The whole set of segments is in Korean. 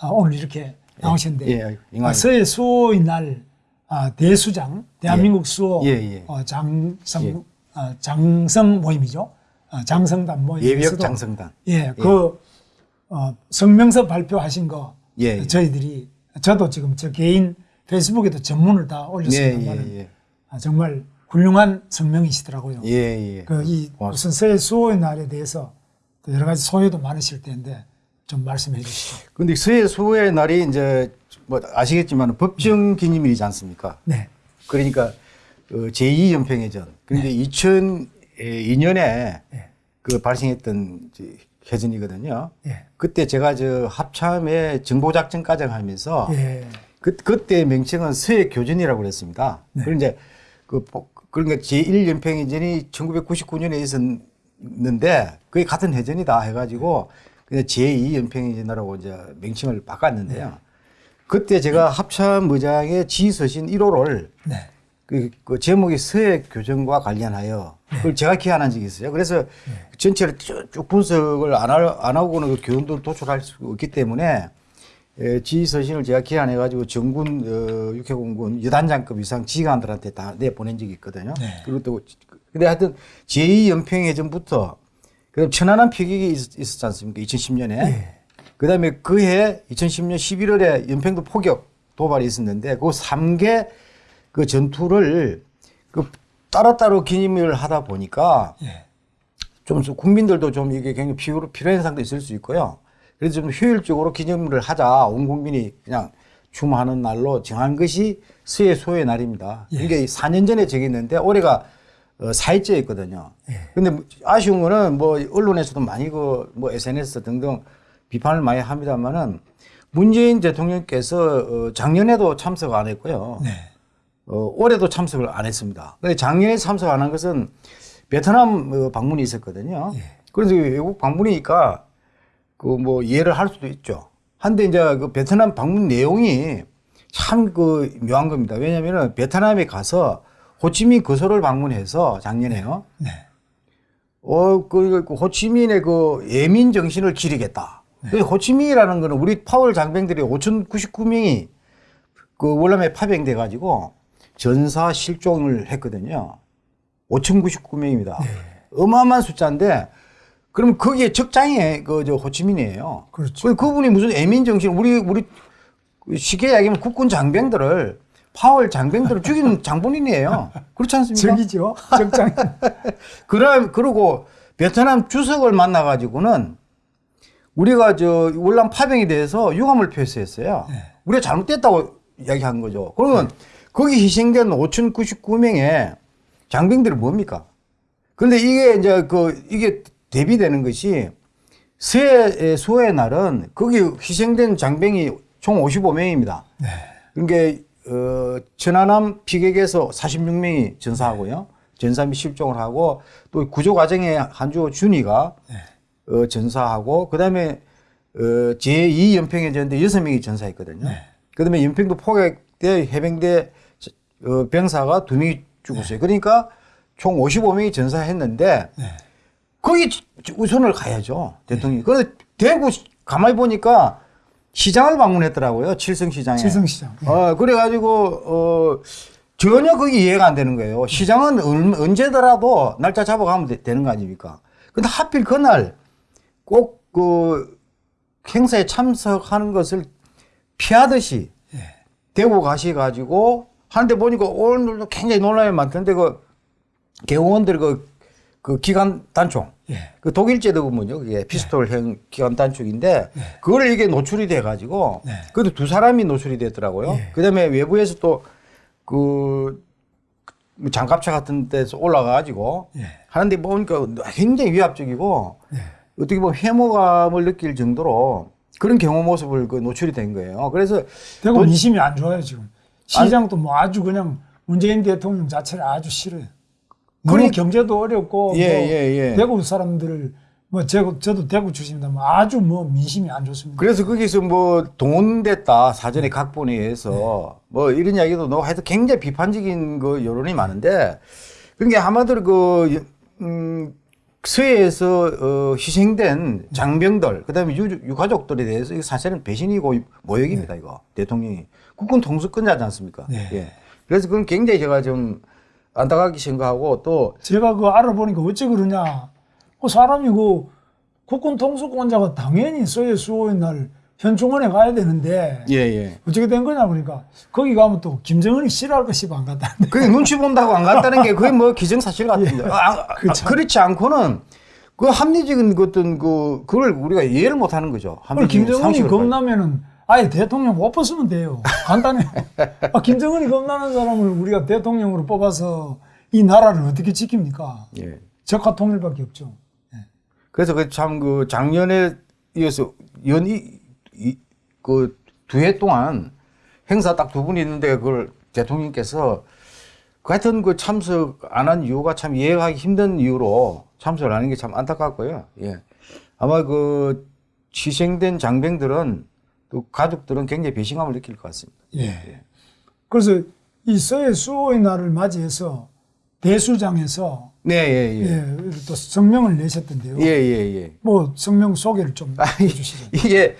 아, 오늘 이렇게 나오셨는데 예, 예, 영광입니다. 아, 서해 수호의 날 아, 대수장 대한민국 수호 예, 예. 어, 장성 예. 아, 장성 모임이죠. 아, 장성단 모임에서도 예비역 장성단. 예, 그 어, 성명서 발표하신 거 예, 예. 저희들이 저도 지금 저 개인 페이스북에도 전문을 다 예, 올렸습니다만 예, 예. 아, 정말 훌륭한 성명이시더라고요. 예, 예. 그이 고맙습니다. 우선 서해 수호의 날에 대해서 또 여러 가지 소회도 많으실 텐데 좀 말씀해 주시죠. 근데 서해 수호의 날이 이제 뭐 아시겠지만 법정 기념일이지 않습니까? 네. 그러니까 어, 제2연평해전. 그런데 2002년에 예. 그 발생했던 해전이거든요. 예. 그때 제가 저 합참에 정보작전 과정 하면서 예. 그, 그때 명칭은 서해 교전이라고 그랬습니다. 네. 그런 이제 그, 보- 그러니까 제1연평해전이 1999년에 있었는데 그게 같은 해전이다 해가지고 그냥 제2연평해전이라고 이제 명칭을 바꿨는데요. 그때 제가 합참 의장의 지서신 1호를 네. 그, 그 제목이 서해 교전과 관련하여 그걸 제가 기한한 적이 있어요. 그래서 전체를 쭉, 쭉 분석을 안, 하, 안 하고는 그 교훈도 도출할 수 없기 때문에 에, 지휘서신을 제가 기한해 가지고 정군 어, 육해공군 여단장급 이상 지휘관들한테 다 내보낸 적이 있거든요. 네. 그리고 또 근데 하여튼 제2연평해전부터 그 천안함 피격이 있, 있었지 않습니까? 2010년에. 예. 그다음에 그해 2010년 11월에 연평도 포격 도발이 있었는데 그 3개 그 전투를 그 따로따로 기념을 하다 보니까 예. 좀 국민들도 좀 이게 굉장히 필요, 필요한 상도 있을 수 있고요. 그래서 좀 효율적으로 기념을 하자. 온 국민이 그냥 춤하는 날로 정한 것이 서해 소의 날입니다. 예. 이게 4년 전에 정했는데 올해가 어, 4일째였거든요. 예. 근데 아쉬운 거는 뭐 언론에서도 많이 그 뭐 SNS 등등 비판을 많이 합니다만은 문재인 대통령께서 어, 작년에도 참석 안 했고요. 네. 어, 올해도 참석을 안 했습니다. 근데 작년에 참석 안 한 것은 베트남 어, 방문이 있었거든요. 예. 그래서 외국 방문이니까 그 뭐 이해를 할 수도 있죠. 한데 이제 그 베트남 방문 내용이 참 그 묘한 겁니다. 왜냐면은 베트남에 가서 호치민 거소를 방문해서 작년에요. 네. 어, 그, 그 호치민의 그 예민 정신을 기리겠다. 그 호치민이라는 거는 우리 파월 장병들이 5,099명이 그 월남에 파병돼 가지고 전사 실종을 했거든요. 5,099명입니다. 어마어마한 숫자인데 그럼 거기에 적장이 그저 호치민이에요. 그렇죠. 그 그분이 무슨 예민 정신 우리 우리 쉽게 이야기하면 국군 장병들을 파월 장병들을 죽이는 장본인이에요. 그렇지 않습니까? 적이죠. 적장. 그럼 그러고 베트남 주석을 만나 가지고는 우리가 저 월남 파병에 대해서 유감을 표시했어요. 네. 우리가 잘못됐다고 이야기한 거죠. 그러면 거기 희생된 5,099명의 장병들이 뭡니까? 그런데 이게 이제 그 이게 대비되는 것이 서해 수호의 날은 거기 희생된 장병이 총 55명입니다. 네. 그러니까 어, 천안함 피격에서 46명이 전사하고요. 전사 및 실종을 하고 또 구조 과정에 한주 준이가 네. 어, 전사하고 그다음에 어, 제2 연평해전인데 여섯 명이 전사했거든요. 네. 그다음에 연평도 포격대 해병대 어, 병사가 두 명이 죽었어요. 그러니까 총 55명이 전사했는데 네. 거기 우선을 가야죠 대통령이. 그런데 대구 가만히 보니까 시장을 방문했더라고요. 칠성 시장에. 칠성 시장. 예. 어, 그래가지고, 어, 전혀 그게 이해가 안 되는 거예요. 시장은 얼- 언제더라도 날짜 잡아가면 되, 되는 거 아닙니까? 근데 하필 그날 꼭 그 행사에 참석하는 것을 피하듯이 예. 대구 가셔가지고 하는데 보니까 오늘도 굉장히 논란이 많던데 그 개원들 그, 그 기관 단총. 예. 그 독일제도군요. 그게 피스톨형 기관 단축인데 그걸 이게 노출이 돼 가지고 네. 그래도 두 사람이 노출이 됐더라고요. 예. 그다음에 외부에서 또그 장갑차 같은 데서 올라가 가지고 예. 하는데 보니까 굉장히 위압적이고 예. 어떻게 보면 해모감을 느낄 정도로 그런 경호 모습을 그 노출이 된 거예요. 그래서 대구 또- 민심이 안 좋아요 지금. 시장도 뭐 아주 그냥 문재인 대통령 자체를 아주 싫어요. 그러니- 경제도 어렵고 예, 뭐 예, 예. 대구 사람들을 뭐 제가 저도 대구 출신입니다. 뭐 아주 뭐 민심이 안 좋습니다. 그래서 거기서 뭐 동원됐다 사전에 각본에 의해서 뭐 이런 이야기도 나오고 하여튼 굉장히 비판적인 그 여론이 많은데 그게 아마도 그, 음, 서해에서 어, 희생된 장병들, 그다음에 유, 유가족들에 대해서 이거 사실은 배신이고 모욕입니다. 이거 대통령이 국군 통수권자지 않습니까? 네. 예. 그래서 그건 굉장히 제가 좀 안타깝게 생각하고 또 제가 그 알아보니까 어찌 그러냐. 그 사람이 그 국군 통수권자가 당연히 서해 수호의 날 현충원에 가야 되는데 예, 예. 어떻게 된 거냐 그러니까 거기 가면 또 김정은이 싫어할까 싶어 안 갔다는데. 그게 눈치 본다고 안 갔다는 게 그게 뭐 기정사실 같은데. 예. 아, 아, 그쵸. 그렇지 않고는 그 합리적인 어떤 그 그걸 우리가 이해를 못 하는 거죠. 김정은이. 겁나면은 아예 대통령 못 뽑으면 돼요. 간단해. 아, 김정은이 겁나는 사람을 우리가 대통령으로 뽑아서 이 나라를 어떻게 지킵니까? 예. 적화 통일밖에 없죠. 그래서 그 참 그 작년에 이어서 연이 그두 해 동안 행사 딱 두 분이 있는데 그걸 대통령께서 그 하여튼 그 참석 안 한 이유가 참 이해하기 힘든 이유로 참석을 하는 게 참 안타깝고요. 예. 아마 그 희생된 장병들은 또 가족들은 굉장히 배신감을 느낄 것 같습니다. 예. 그래서 이 서해 수호의 날을 맞이해서 대수장에서 네, 예, 예, 예. 또 성명을 내셨던데요. 예, 예, 예. 뭐 성명 소개를 좀 아, 해주시죠. 이게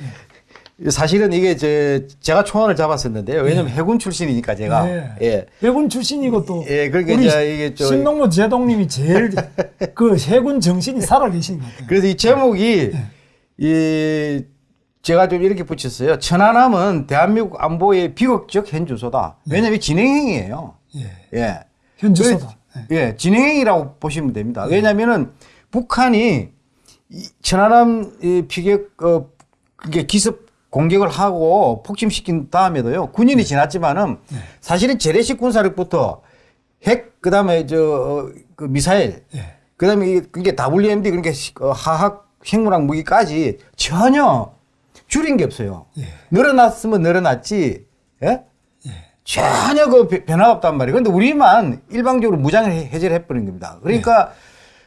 사실은 이게 제 제가 초안을 잡았었는데요. 왜냐면 해군 출신이니까 제가 네. 예. 해군 출신이고 또 예, 그러니까 우리 이제 이게 저- 신동무 제동님이 제일 그 해군 정신이 살아계신 것 같아요. 그래서 이 제목이 이 제가 좀 이렇게 붙였어요. 천안함은 대한민국 안보의 비극적 현주소다. 왜냐하면 진행행이에요. 예. 예. 현주소다. 그래- 예, 진행행이라고 보시면 됩니다. 왜냐하면은 북한이 이 천안함 이 피격 어 그게 기습 공격을 하고 폭침시킨 다음에도요 군인이 지났지만은 사실은 재래식 군사력부터 핵 그다음에 저 그 미사일 예. 그다음에 이게 WMD 그러니까 시- 어, 핵무랑 무기까지 전혀 줄인 게 없어요. 예. 늘어났으면 늘어났지, 예? 전혀 그 변- 변화가 없단 말이에요. 그런데 우리만 일방적으로 무장을 해- 해제를 해버린 겁니다. 그러니까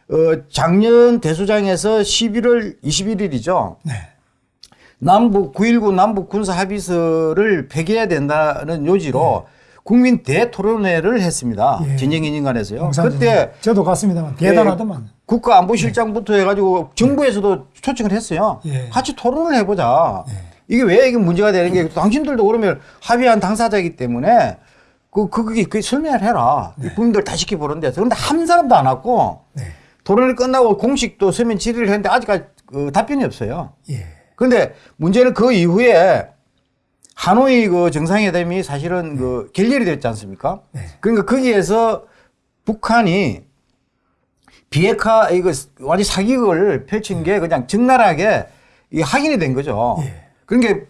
어, 작년 대수장에서 11월 21일이죠. 네. 남북 9.19 남북 군사 합의서를 폐기해야 된다는 요지로 국민 대토론회를 했습니다. 예. 진영인인간에서요. 그때 저도 갔습니다만 대단하더만. 국가안보실장부터 해가지고 정부에서도 초청을 했어요. 예. 같이 토론을 해보자. 이게 왜 이게 문제가 되는 게 당신들도 그러면 합의한 당사자이기 때문에 그, 그, 그게, 그 설명을 해라. 국민들 다 지켜보는데. 그런데 한 사람도 안 왔고 네. 토론이 끝나고 공식도 서면 질의를 했는데 아직까지 그 답변이 없어요. 예. 그런데 문제는 그 이후에 하노이 그 정상회담이 사실은 그 결렬이 됐지 않습니까? 네. 그러니까 거기에서 북한이 비핵화 이거 완전 사기극을 펼친 게 그냥 적나라하게 이 확인이 된 거죠. 예. 그러니까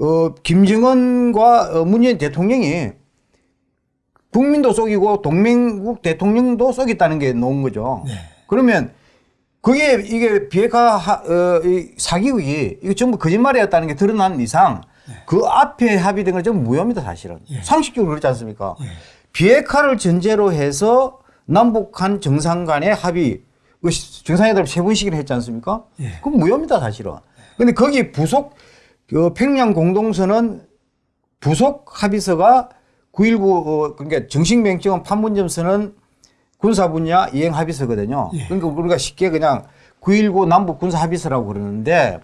어 김정은과 어, 문재인 대통령이 국민도 속이고 동맹국 대통령도 속였다는 게 나온 거죠. 네. 그러면 그게 이게 비핵화 하- 어, 이 사기극이 이거 전부 거짓말이었다는 게 드러난 이상 그 앞에 합의된 건 전부 무효입니다 사실은 예. 상식적으로 그렇지 않습니까? 예. 비핵화를 전제로 해서 남북한 정상 간의 합의 정상회담을 세 번씩이나 했지 않습니까? 예. 그건 무효입니다 사실은. 근데 거기 부속 그 평양 공동선언 부속 합의서가 9.19 어, 그러니까 정식 명칭은 판문점 선언 군사 분야 이행 합의서거든요. 예. 그러니까 우리가 쉽게 그냥 9.19 남북 군사 합의서라고 그러는데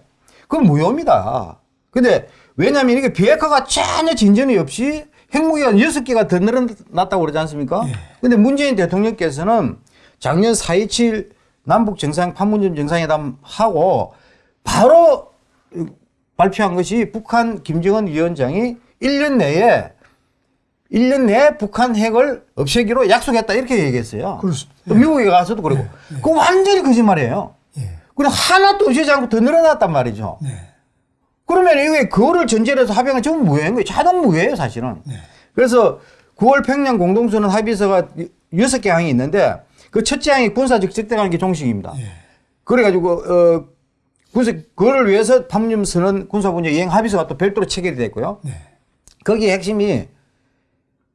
그건 무효입니다. 근데 왜냐하면 이게 비핵화가 전혀 진전이 없이 핵무기가 여섯 개가 더 늘어났다고 그러지 않습니까? 예. 근데 문재인 대통령께서는 작년 4.27 남북 정상 판문점 정상회담 하고 바로 발표한 것이 북한 김정은 위원장이 1년 내에 1년 내에 북한 핵을 없애기로 약속했다 이렇게 얘기했어요. 그렇습니다. 또 미국에 가서도 그러고. 그거 완전히 거짓말이에요. 예. 그럼 하나도 없애지 않고 더 늘어났단 말이죠. 네. 그러면 이게 그거를 전제로 해서 합의한 건 전부 무효인 거예요. 자동 무효예요, 사실은. 네. 그래서 9월 평양 공동선언 합의서가 여섯 개 항이 있는데 그 첫째 항이 군사적 적대관계 게 종식입니다. 예. 그래가지고 어 군사 그거를 위해서 판문점 선언 군사분야 이행 합의서가 또 별도로 체결이 됐고요. 네. 거기 핵심이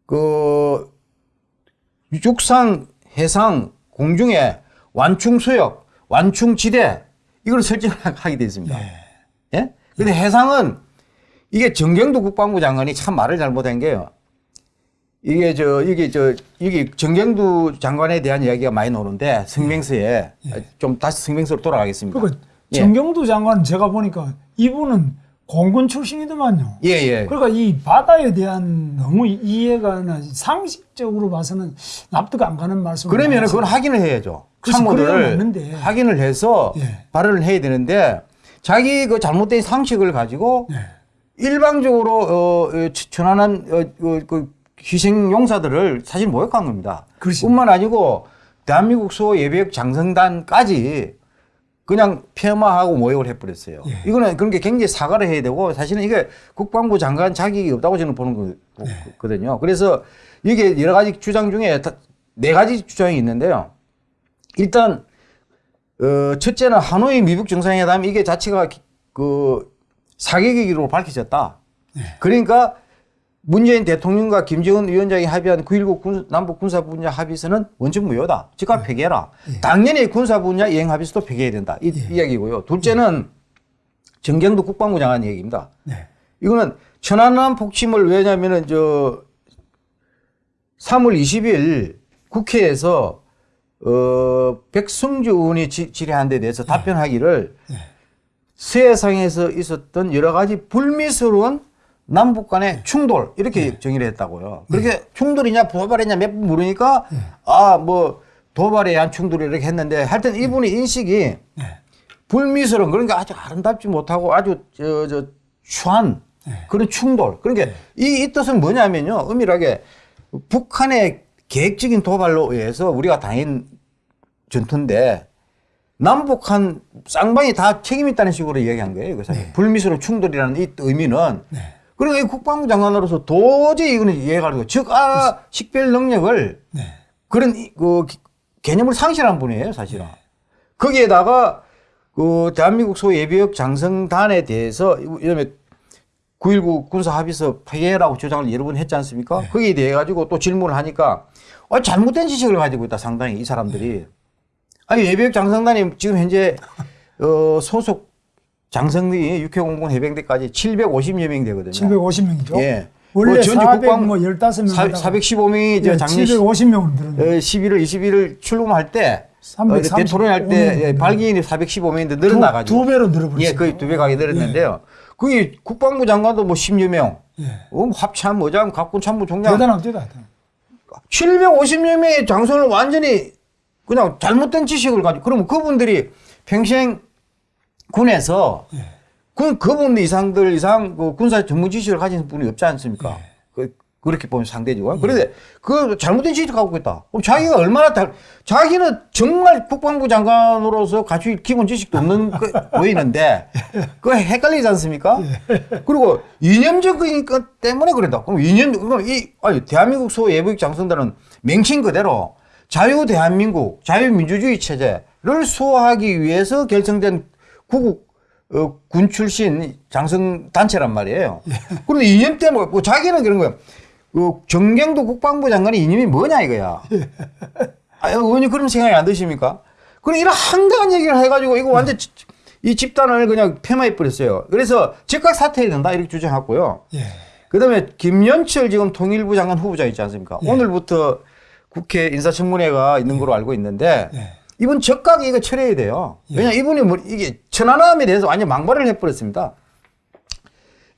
그 육상, 해상, 공중에 완충 수역, 완충 지대 이걸 설정하게 되어 있습니다. 네. 예? 근데 해상은 이게 정경도 국방부 장관이 참 말을 잘못한 게요. 이게 저 이게 저 이게 정경두 장관에 대한 이야기가 많이 나오는데 성명서에 좀 다시 성명서로 돌아가겠습니다. 그러니까 예. 정경두 장관은 제가 보니까 이분은 공군 출신이더만요. 예, 예. 그러니까 이 바다에 대한 너무 이해가 나 상식적으로 봐서는 납득 안 가는 말씀을 그러면 그건 확인을 해야죠. 맞는데. 확인을 해서 예. 발언을 해야 되는데 자기 그 잘못된 상식을 가지고 네. 일방적으로 어, 어, 천안한 어, 어, 그 희생 용사들을 사실 모욕한 겁니다. 그렇습니다. 뿐만 아니고 대한민국 소 예비역 장성단까지 그냥 폐마하고 모욕을 해버렸어요. 예. 이거는 그런 게 굉장히 사과를 해야 되고 사실은 이게 국방부 장관 자격이 없다고 저는 보는 네. 거거든요. 그래서 이게 여러 가지 주장 중에 다- 네 가지 주장이 있는데요. 일단 어, 첫째는 하노이 미북 정상회담 이게 자체가 기- 그 사개기로 밝혀졌다. 그러니까 문재인 대통령과 김정은 위원장이 합의한 9.19 군, 남북 군사 분야 합의서는 원칙 무효다. 즉각 폐기해라. 당연히 군사 분야 이행 합의서도 폐기해야 된다. 이 이야기고요. 둘째는 정경도 국방부 장관 얘기입니다. 네. 이거는 천안함 폭침을 왜냐면은 저 3월 20일 국회에서 어 백성주 의원이 지- 질의한 데 대해서 답변하기를 세상에서 있었던 여러 가지 불미스러운 남북 간의 충돌 이렇게 정의를 했다고요. 그렇게 충돌이냐 도발이냐 몇 번 물으니까 아 뭐 도발에 의한 충돌 이렇게 했는데 하여튼 이분의 인식이 네. 불미스러운 그러니까 아주 아름답지 못하고 아주 저, 저 추한 그런 충돌. 그러니까 이, 이 뜻은 뭐냐면요. 은밀하게 북한의 계획적인 도발로 의해서 우리가 당한 전투인데 남북한 쌍방이 다 책임 있다는 식으로 이야기한 거예요. 그래서 불미스러운 충돌이라는 이 의미는 그러니까 이 국방부 장관으로서 도저히 이거는 이해가 안 되고 즉, 아, 식별 능력을 네. 그런 이- 그 기- 개념을 상실한 분이에요, 사실은. 거기에다가 그 대한민국 소 예비역 장성단에 대해서 이름에 9.19 군사 합의서 폐해라고 주장을 여러 번 했지 않습니까? 거기에 대해 가지고 또 질문을 하니까 어, 잘못된 지식을 가지고 있다, 상당히 이 사람들이. 아니, 예비역 장성단이 지금 현재 어, 소속 장성이 육해공군 해병대까지 750여 명 되거든요. 750명이죠. 예. 원래 뭐 전주 400, 국방- 뭐 15명. 415명이 저 작년 750명으로 늘었네. 어, 11월 21일 출범할 때 어, 335 대통령 할때 명. 예, 발기인이 415명인데 늘어나 가지고 두, 두 배로 늘어버렸어요. 예, 거의 두 배 가게 늘었는데요. 그게 국방부 장관도 뭐 10여 명, 예. 어, 합참, 의장, 각군 참모 총장 대단합니다. 대단. 750여 명의 장성을 완전히 그냥 잘못된 지식을 가지고 그러면 그분들이 평생 군에서 예. 그 그분 이상들 이상 그 군사 전문 지식을 가진 분이 없지 않습니까? 예. 그, 그렇게 보면 상대적으로. 그런데 그 잘못된 지식을 갖고 있다. 그럼 자기가 얼마나 다, 자기는 정말 국방부 장관으로서 갖출 기본 지식도 없는 그 보이는데 그거 헷갈리지 않습니까? 그리고 이념적인 것 때문에 그런다. 그럼 이념, 그럼 이, 아니, 대한민국 소 예비역 장성단은 맹칭 그대로 자유 대한민국, 자유민주주의 체제를 수호하기 위해서 결성된 구국 어, 군 출신 장성 단체란 말이에요. 그런데 이념 때문에 뭐 자기는 그런 거야. 그 정경도 국방부 장관의 이념이 뭐냐 이거야. 아, 의원님 그런 생각이 안 드십니까? 그럼 이런 황당한 얘기를 해가지고 이거 완전 지- 이 집단을 그냥 폐마해 버렸어요. 그래서 즉각 사퇴해야 된다 이렇게 주장했고요. 예. 그다음에 김연철 지금 통일부 장관 후보자 있지 않습니까? 오늘부터 국회 인사청문회가 있는 걸로 알고 있는데 예. 이분 적각 이거 처리해야 돼요. 왜냐 이분이 뭐 이게 천안함에 대해서 완전 망발을 해버렸습니다.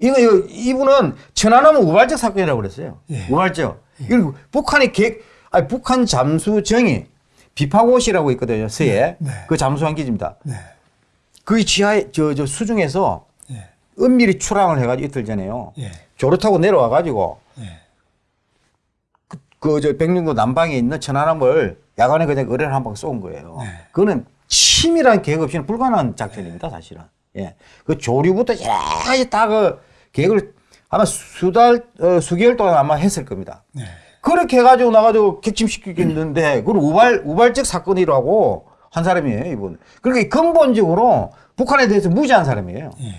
이거, 이거 이분은 천안함은 우발적 사건이라고 그랬어요. 예. 우발적. 그리고 북한의 계, 아니 북한 잠수정이 비파고시라고 있거든요. 서해. 네. 그 잠수함 기지입니다. 네. 그 지하에 저, 저 수중에서 예. 은밀히 출항을 해가지고 이틀 전에요. 예. 조를 타고 내려와가지고 예. 그저 백령도 남방에 있는 천안함을 야간에 그냥 의뢰를 한 방 쏜 거예요. 네. 그거는 치밀한 계획 없이는 불가능한 작전입니다, 사실은. 예. 그 조류부터 여러 가지 다그 계획을 아마 수달, 어, 수개월 동안 아마 했을 겁니다. 네. 그렇게 해가지고 나가지고 객침시키겠는데, 그걸 우발, 우발적 사건이라고 한 사람이에요, 이분. 그러니까 근본적으로 북한에 대해서 무지한 사람이에요. 예.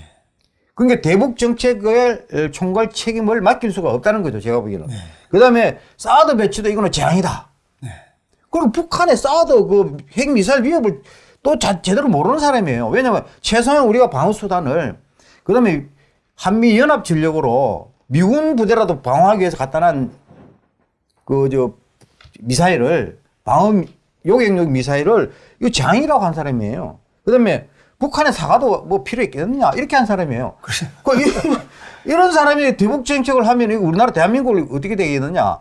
그러니까 대북 정책을 어, 총괄 책임을 맡길 수가 없다는 거죠. 제가 보기에는. 네. 그다음에 사드 배치도 이거는 재앙이다. 네. 그리고 북한의 사드 그 핵미사일 위협을 또 자, 제대로 모르는 사람이에요. 왜냐하면 최소한 우리가 방어 수단을 그다음에 한미 연합 전력으로 미군 부대라도 방어하기 위해서 갖다 난 그 저 미사일을 방어 요격용 미사일을 이거 장이라고 한 사람이에요. 그다음에 북한의 사과도 뭐 필요 있겠느냐 이렇게 한 사람이에요. 그 이- 이런 사람이 대북 정책을 하면 우리나라 대한민국이 어떻게 되겠느냐?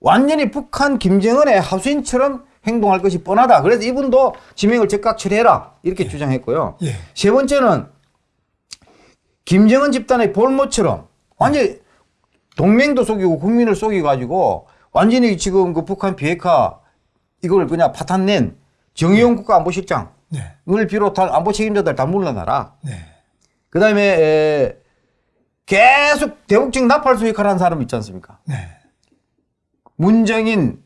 완전히 북한 김정은의 하수인처럼 행동할 것이 뻔하다. 그래서 이분도 지명을 즉각 처리해라 이렇게 주장했고요. 예. 세 번째는 김정은 집단의 볼모처럼 완전히 동맹도 속이고 국민을 속여가지고 완전히 지금 그 북한 비핵화 이걸 그냥 파탄낸 정의용 국가안보실장을 네. 비롯한 안보 책임자들 다 물러나라. 네. 그 다음에 계속 대북적 나팔 수익을 한 사람 있지 않습니까? 네. 문정인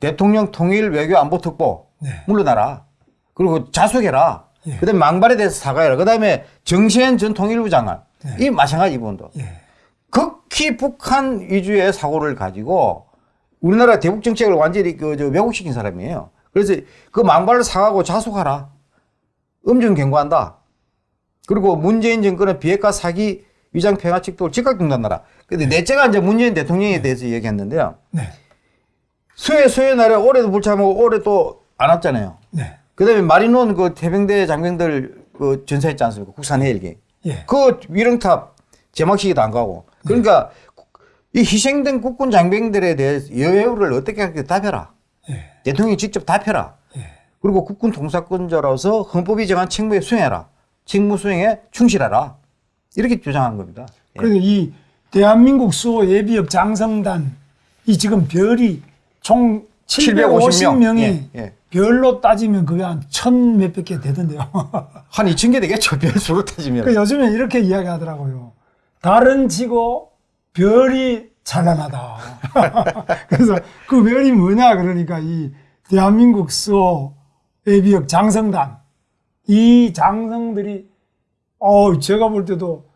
대통령 통일 외교 안보 특보 네. 물러나라. 그리고 자숙해라. 예. 그다음에 망발에 대해서 사과해라. 그다음에 정세현 전 통일부 장관 네. 이 마찬가지 이분도 예. 극히 북한 위주의 사고를 가지고 우리나라 대북 정책을 완전히 그저 왜곡시킨 사람이에요. 그래서 그 망발을 사과하고 자숙하라. 음중 경고한다. 그리고 문재인 정권은 비핵화 사기 위장 평화 책도를 즉각 중단하라. 근데 넷째가 이제 문재인 대통령에 대해서 얘기했는데요. 네. 수해 수해 날에 올해도 불참하고 올해 또 안 왔잖아요. 네. 그 다음에 마리논 그 태평대 장병들 그 전사했지 않습니까? 국산 헬기. 예. 그 위령탑 제막식에도 안 가고. 그러니까 이 희생된 국군 장병들에 대해서 여유를 어떻게 할지 답해라. 예. 대통령이 직접 답해라. 예. 그리고 국군 통사권자로서 헌법이 정한 책무에 수행해라. 책무 수행에 충실하라. 이렇게 주장한 겁니다. 예. 그리고 이 대한민국 수호 예비역 장성단 이 지금 별이 총 750명이 예, 예. 별로 따지면 그게 한 천 몇백 개 되던데요. 한 2천 개 되겠죠. 별수로 따지면. 그 요즘에 이렇게 이야기하더라고요. 달은 지고 별이 찬란하다. 그래서 그 별이 뭐냐 그러니까 이 대한민국 수호 예비역 장성단 이 장성들이 어 제가 볼 때도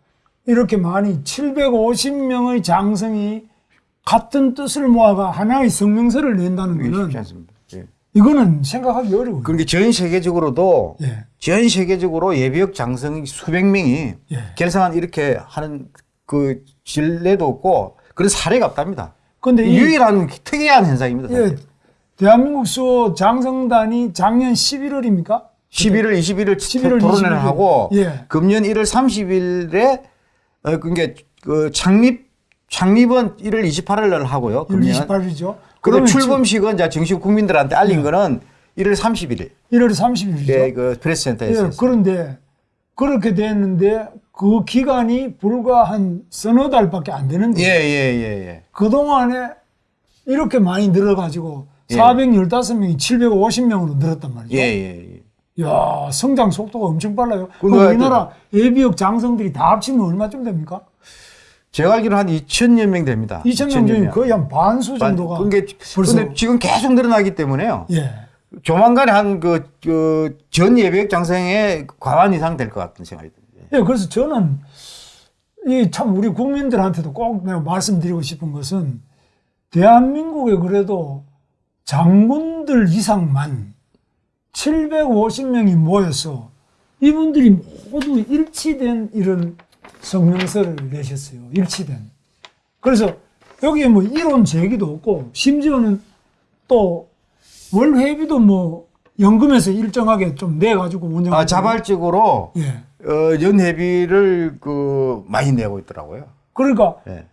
이렇게 많이 750명의 장성이 같은 뜻을 모아가 하나의 성명서를 낸다는 이게 쉽지 않습니다. 예. 이거는 생각하기 어려워요. 그러니까 전 세계적으로도 예. 전 세계적으로 예비역 장성이 수백 명이 예. 결성한 이렇게 하는 그 진례도 없고 그런 사례가 없답니다. 근데 이 유일한 특이한 현상입니다. 예, 사실. 대한민국 수호 장성단이 작년 11월입니까? 11월 21일 11월 토론회를 21일. 하고 예. 금년 1월 30일에 어, 그게 그 창립 창립은 1월 28일 날 하고요. 1월 금년. 28일이죠. 그리고 출범식은 이제 정식 국민들한테 알린 거는 1월 31일. 1월 30일이죠. 예, 그 프레스센터에서. 예, 했어요. 그런데 그렇게 됐는데 그 기간이 불과 한 서너 달밖에 안 되는데 예, 예, 예, 예. 그동안에 이렇게 많이 늘어가지고 예. 415명이 750명으로 늘었단 말이죠. 예, 예, 예. 야 성장 속도가 엄청 빨라요. 그 그럼 뭐 우리나라 예비역 장성들이 다 합치면 얼마쯤 됩니까? 제가 알기로는 한 2천여 명 됩니다. 2천 명. 거의 한 반수 반- 정도가 그게 벌써 근데 지금 계속 늘어나기 때문에요. 예. 조만간에 한그전 예비역 장성의 과반 이상 될 것 같은 생각이 듭니다. 예, 그래서 저는 이 참 우리 국민들한테도 꼭 내가 말씀드리고 싶은 것은 대한민국에 그래도 장군들 이상만 750명이 모여서 이분들이 모두 일치된 이런 성명서를 내셨어요. 일치된. 그래서 여기에 뭐 이론 제기도 없고 심지어는 또 월회비도 뭐 연금에서 일정하게 좀 내가지고 운영. 아, 자발적으로 예. 어, 연회비를 그 많이 내고 있더라고요. 그러니까 예.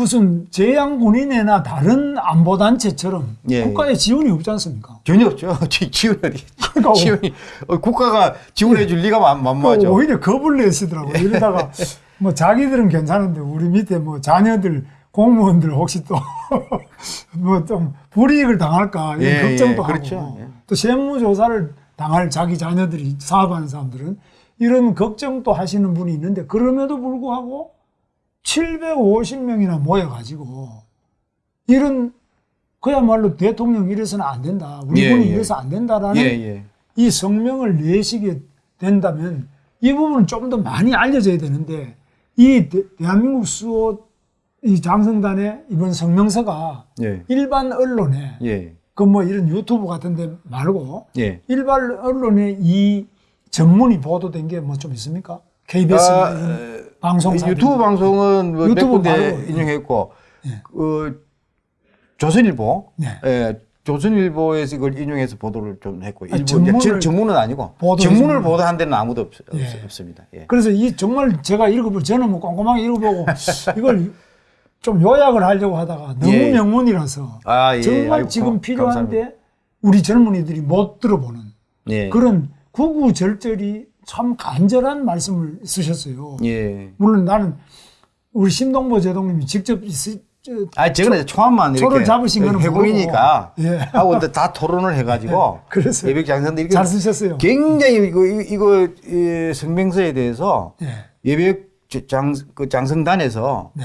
무슨 재향군인회나 다른 안보단체처럼 예, 국가의 지원이 없지 않습니까? 전혀 없죠. 지- 지원 어디? 그러니까 지원이 어, 국가가 지원해 줄 리가 만- 만무하죠. 그 오히려 겁을 내시더라고요. 이러다가 뭐 자기들은 괜찮은데 우리 밑에 뭐 자녀들 공무원들 혹시 또 뭐 좀 불이익을 당할까 이런 예, 걱정도 예, 그렇죠. 하고 예. 또 세무조사를 당할 자기 자녀들이 사업하는 사람들은 이런 걱정도 하시는 분이 있는데 그럼에도 불구하고 750명이나 모여가지고 이런 그야말로 대통령 이래서는 안 된다. 우리 예, 군이 예. 이래서 안 된다라는 예, 예. 이 성명을 내시게 된다면 이 부분은 좀 더 많이 알려져야 되는데 이 대, 한민국 수호 이 장성단의 이번 성명서가 예. 일반 언론에 예. 그뭐 이런 유튜브 같은데 말고 예. 일반 언론에 이 전문이 보도된 게 뭐 좀 있습니까? KBS 아, 이런 방송사 유튜브 방송은 뭐몇 유튜브 군데 말고, 예. 인용했고 예. 그 조선일보, 네. 예, 조선일보에서 이걸 인용해서 보도를 좀 했고 아, 전- 전문은 아니고 보도해서 전문을 뭐- 보도한 데는 아무도 없, 예. 습니다 예. 그래서 이 정말 제가 읽어볼 저는 뭐 꼼꼼하게 읽어보고 이걸 좀 요약을 하려고 하다가 너무 예. 명문이라서 아, 예. 정말 아이고, 지금 감- 필요한데 감사합니다. 우리 젊은이들이 못 들어보는 예. 그런 구구절절이 참 간절한 말씀을 쓰셨어요. 예. 물론 나는 우리 신동보 제동님이 직접 쓰- 저- 아, 이제 초안만 이렇게 잡으신 거는 회공이니까 모르고. 예. 하고 다 토론을 해가지고 그래서 예백 장선들 이게 잘 쓰셨어요. 굉장히 이거 이거 이 성명서에 대해서 예. 예백 장, 그 장성단에서 네.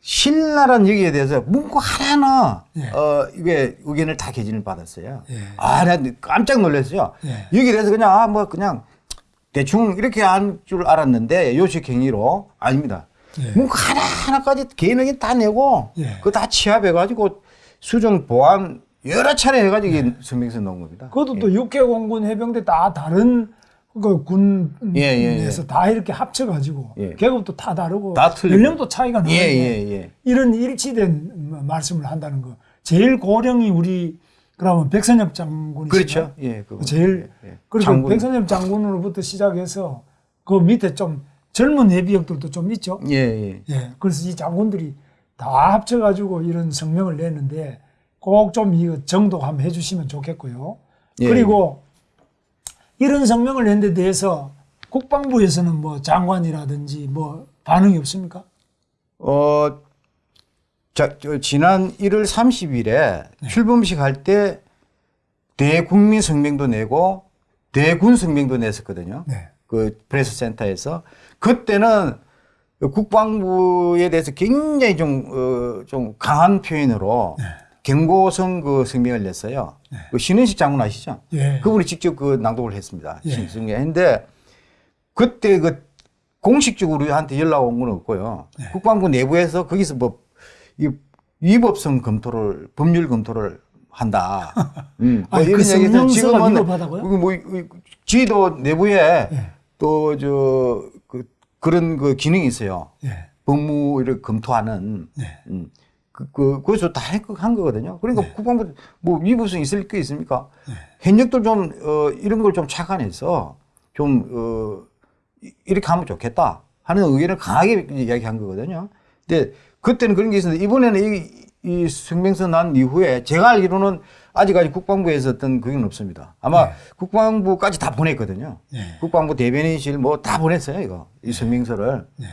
신랄한 얘기에 대해서 문구 하나하나 예. 어 이게 의견을 다 개진을 받았어요. 예. 아, 나 깜짝 놀랐어요. 예. 여기에 대해서 그냥 아 뭐 그냥 대충 이렇게 한 줄 알았는데 요식 행위로 아닙니다. 예. 문구 하나 하나까지 개인 의견 다 내고 예. 그거 다 취합해 가지고 수정 보완 여러 차례 해가지고 이게 성명서 넣은 겁니다. 그것도 또 육해 공군 해병대 다 다른 그 군에서 예, 예, 예. 다 이렇게 합쳐가지고 예. 계급도 다 다르고 다. 연령도 차이가 예, 예, 예. 이런 일치된 말씀을 한다는 거. 제일 고령이 우리 그러면 백선엽 장군이 그렇죠. 예, 그거. 제일 예, 예. 그리고 장군. 백선엽 장군으로부터 시작해서 그 밑에 좀 젊은 예비역들도 좀 있죠. 예, 예. 예. 그래서 이 장군들이 다 합쳐가지고 이런 성명을 냈는데 꼭 좀 이거 정독 한번 해주시면 좋겠고요. 예. 그리고 이런 성명을 낸 데 대해서 국방부에서는 뭐 장관이라든지 뭐 반응이 없습니까? 어, 자, 저 지난 1월 30일에 네. 출범식 할 때 대국민 성명도 내고 대군 성명도 냈었거든요. 네. 그 프레스 센터에서 그때는 국방부에 대해서 굉장히 좀, 어, 좀 강한 표현으로 네. 경고성 그 성명을 냈어요. 그 신은식 장군 아시죠? 예. 그분이 직접 그 낭독을 했습니다. 예. 신승에 했는데 그때 그 공식적으로 우리한테 연락 온 건 없고요. 네. 국방부 내부에서 거기서 뭐 이 위법성 검토를 법률 검토를 한다. 음. 아니, 그 성명서가 위법하다고요? 그뭐 이- 지도 내부에 예. 또저 그 그런 그 기능이 있어요. 예. 법무를 검토하는 네. 음. 그, 그, 그래서 다 한 거거든요. 그러니까 네. 국방부 뭐 위법성 있을 게 있습니까? 현역들 좀, 어, 이런 걸 좀 착안해서 좀, 어, 이- 이렇게 하면 좋겠다 하는 의견을 강하게 이야기한 거거든요. 근데 그때는 그런 게 있었는데 이번에는 이, 이 성명서 난 이후에 제가 알기로는 아직까지 국방부에서 어떤 그게 없습니다. 아마 국방부까지 다 보냈거든요. 네. 국방부 대변인실 뭐 다 보냈어요, 이거. 이 성명서를. 네.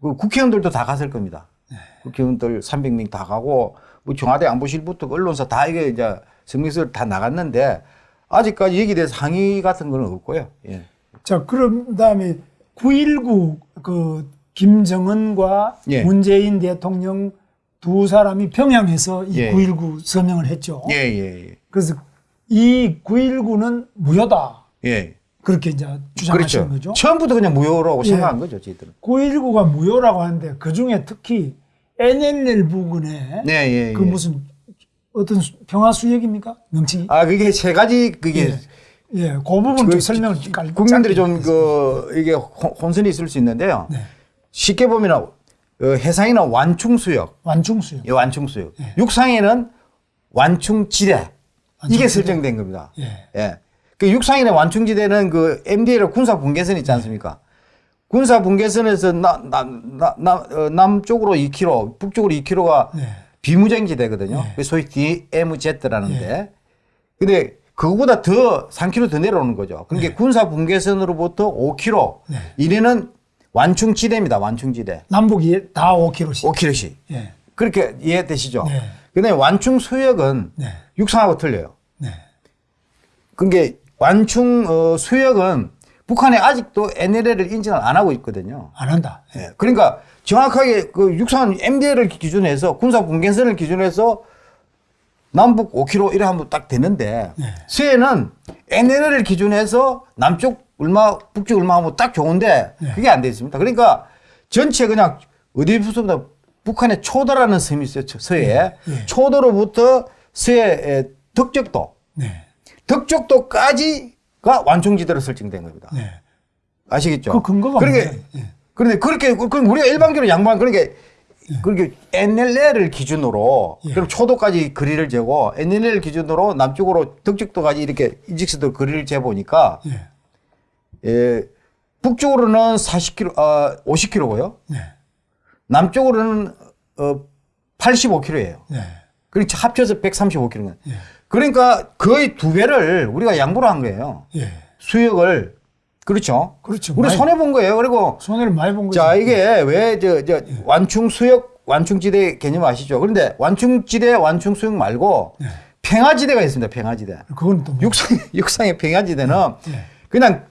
그 국회의원들도 다 갔을 겁니다. 국회의원들 300명 다 가고 뭐 청와대 안보실부터 언론사 다 이게 이제 성명서를 다 나갔는데 아직까지 여기에 대해서 항의 같은 거는 없고요. 예. 자, 그럼 다음에 9.19그 김정은과 예. 문재인 대통령 두 사람이 평양에서 이 예. 9.19 서명을 했죠. 예, 예, 그래서 이 9.19는 무효다. 예. 예. 그렇게 이제 주장하시는 그렇죠. 거죠. 처음부터 그냥 무효라고 예. 생각한 거죠, 저희들은. 9.19가 무효라고 하는데 그 중에 특히 NLL 부근에 네, 예, 그 예. 무슨 어떤 수- 평화 수역입니까? 명칭이? 아, 그게 세 가지 그게 예. 예, 그 부분 좀그 설명을 깔- 국민들이 좀. 그 이게 혼- 혼선이 있을 수 있는데요. 네. 쉽게 보면 어, 해상이나 완충수역, 완충수역. 이 완충수역. 예. 육상에는 완충지대. 이게 완충지대. 설정된 겁니다. 예. 예. 그 육상인의 완충지대는 그 MDL 군사 분계선 있지 않습니까? 군사 분계선에서 나, 나, 어, 남쪽으로 2km, 북쪽으로 2km가 네. 비무장 지대거든요. 네. 그 소위 DMZ라는데. 근데 그거보다 더 3km 더 내려오는 거죠. 그러니까 군사 분계선으로부터 5km. 네. 이래는 완충지대입니다. 완충지대. 남북이 다 5km씩. 5km씩. 예. 그렇게 이해되시죠? 네. 근데 완충 수역은 네. 육상하고 틀려요. 네. 그게 완충 어, 수역은 북한이 아직도 NLL을 인정을 안 하고 있거든요. 안 한다. 예. 그러니까 정확하게 그 육상 MDL을 기준해서 군사 분계선을 기준해서 남북 5km 이래 하면 딱 되는데 네. 수해는 NLL을 기준해서 남쪽 얼마 북쪽 얼마 하면 딱 좋은데 네. 그게 안 돼 있습니다. 그러니까 전체 그냥 어디 부서보다 북한의 초도라는 섬이 있어요. 서해에 네. 초도로부터 서해 덕적도 네. 덕적도까지가 완충지대로 설정된 겁니다. 네. 아시겠죠? 그 근거가 그러니까? 예. 그런데 그렇게 그 우리가 일반적으로 양보한 그러니까 그렇게 NLL을 기준으로 예. 그럼 초도까지 거리를 재고 NLL 기준으로 남쪽으로 덕적도까지 이렇게 인직선도 거리를 재 보니까 예. 예, 북쪽으로는 40km, 아 50km고요. 네. 남쪽으로는 어 85km예요. 네. 그러니까 합쳐서 135km. 예. 그러니까 거의 두 배를 우리가 양보를 한 거예요. 예. 수역을 그렇죠. 그렇죠. 우리 손해 본 거예요. 그리고 손해를 많이 본 거죠. 자 이게 왜저저 완충 수역 완충 지대 개념 아시죠? 그런데 완충 지대 완충 수역 말고 네. 평화지대가 있습니다. 평화지대. 그건 또 뭐- 육상 육상의 평화지대는 예. 그냥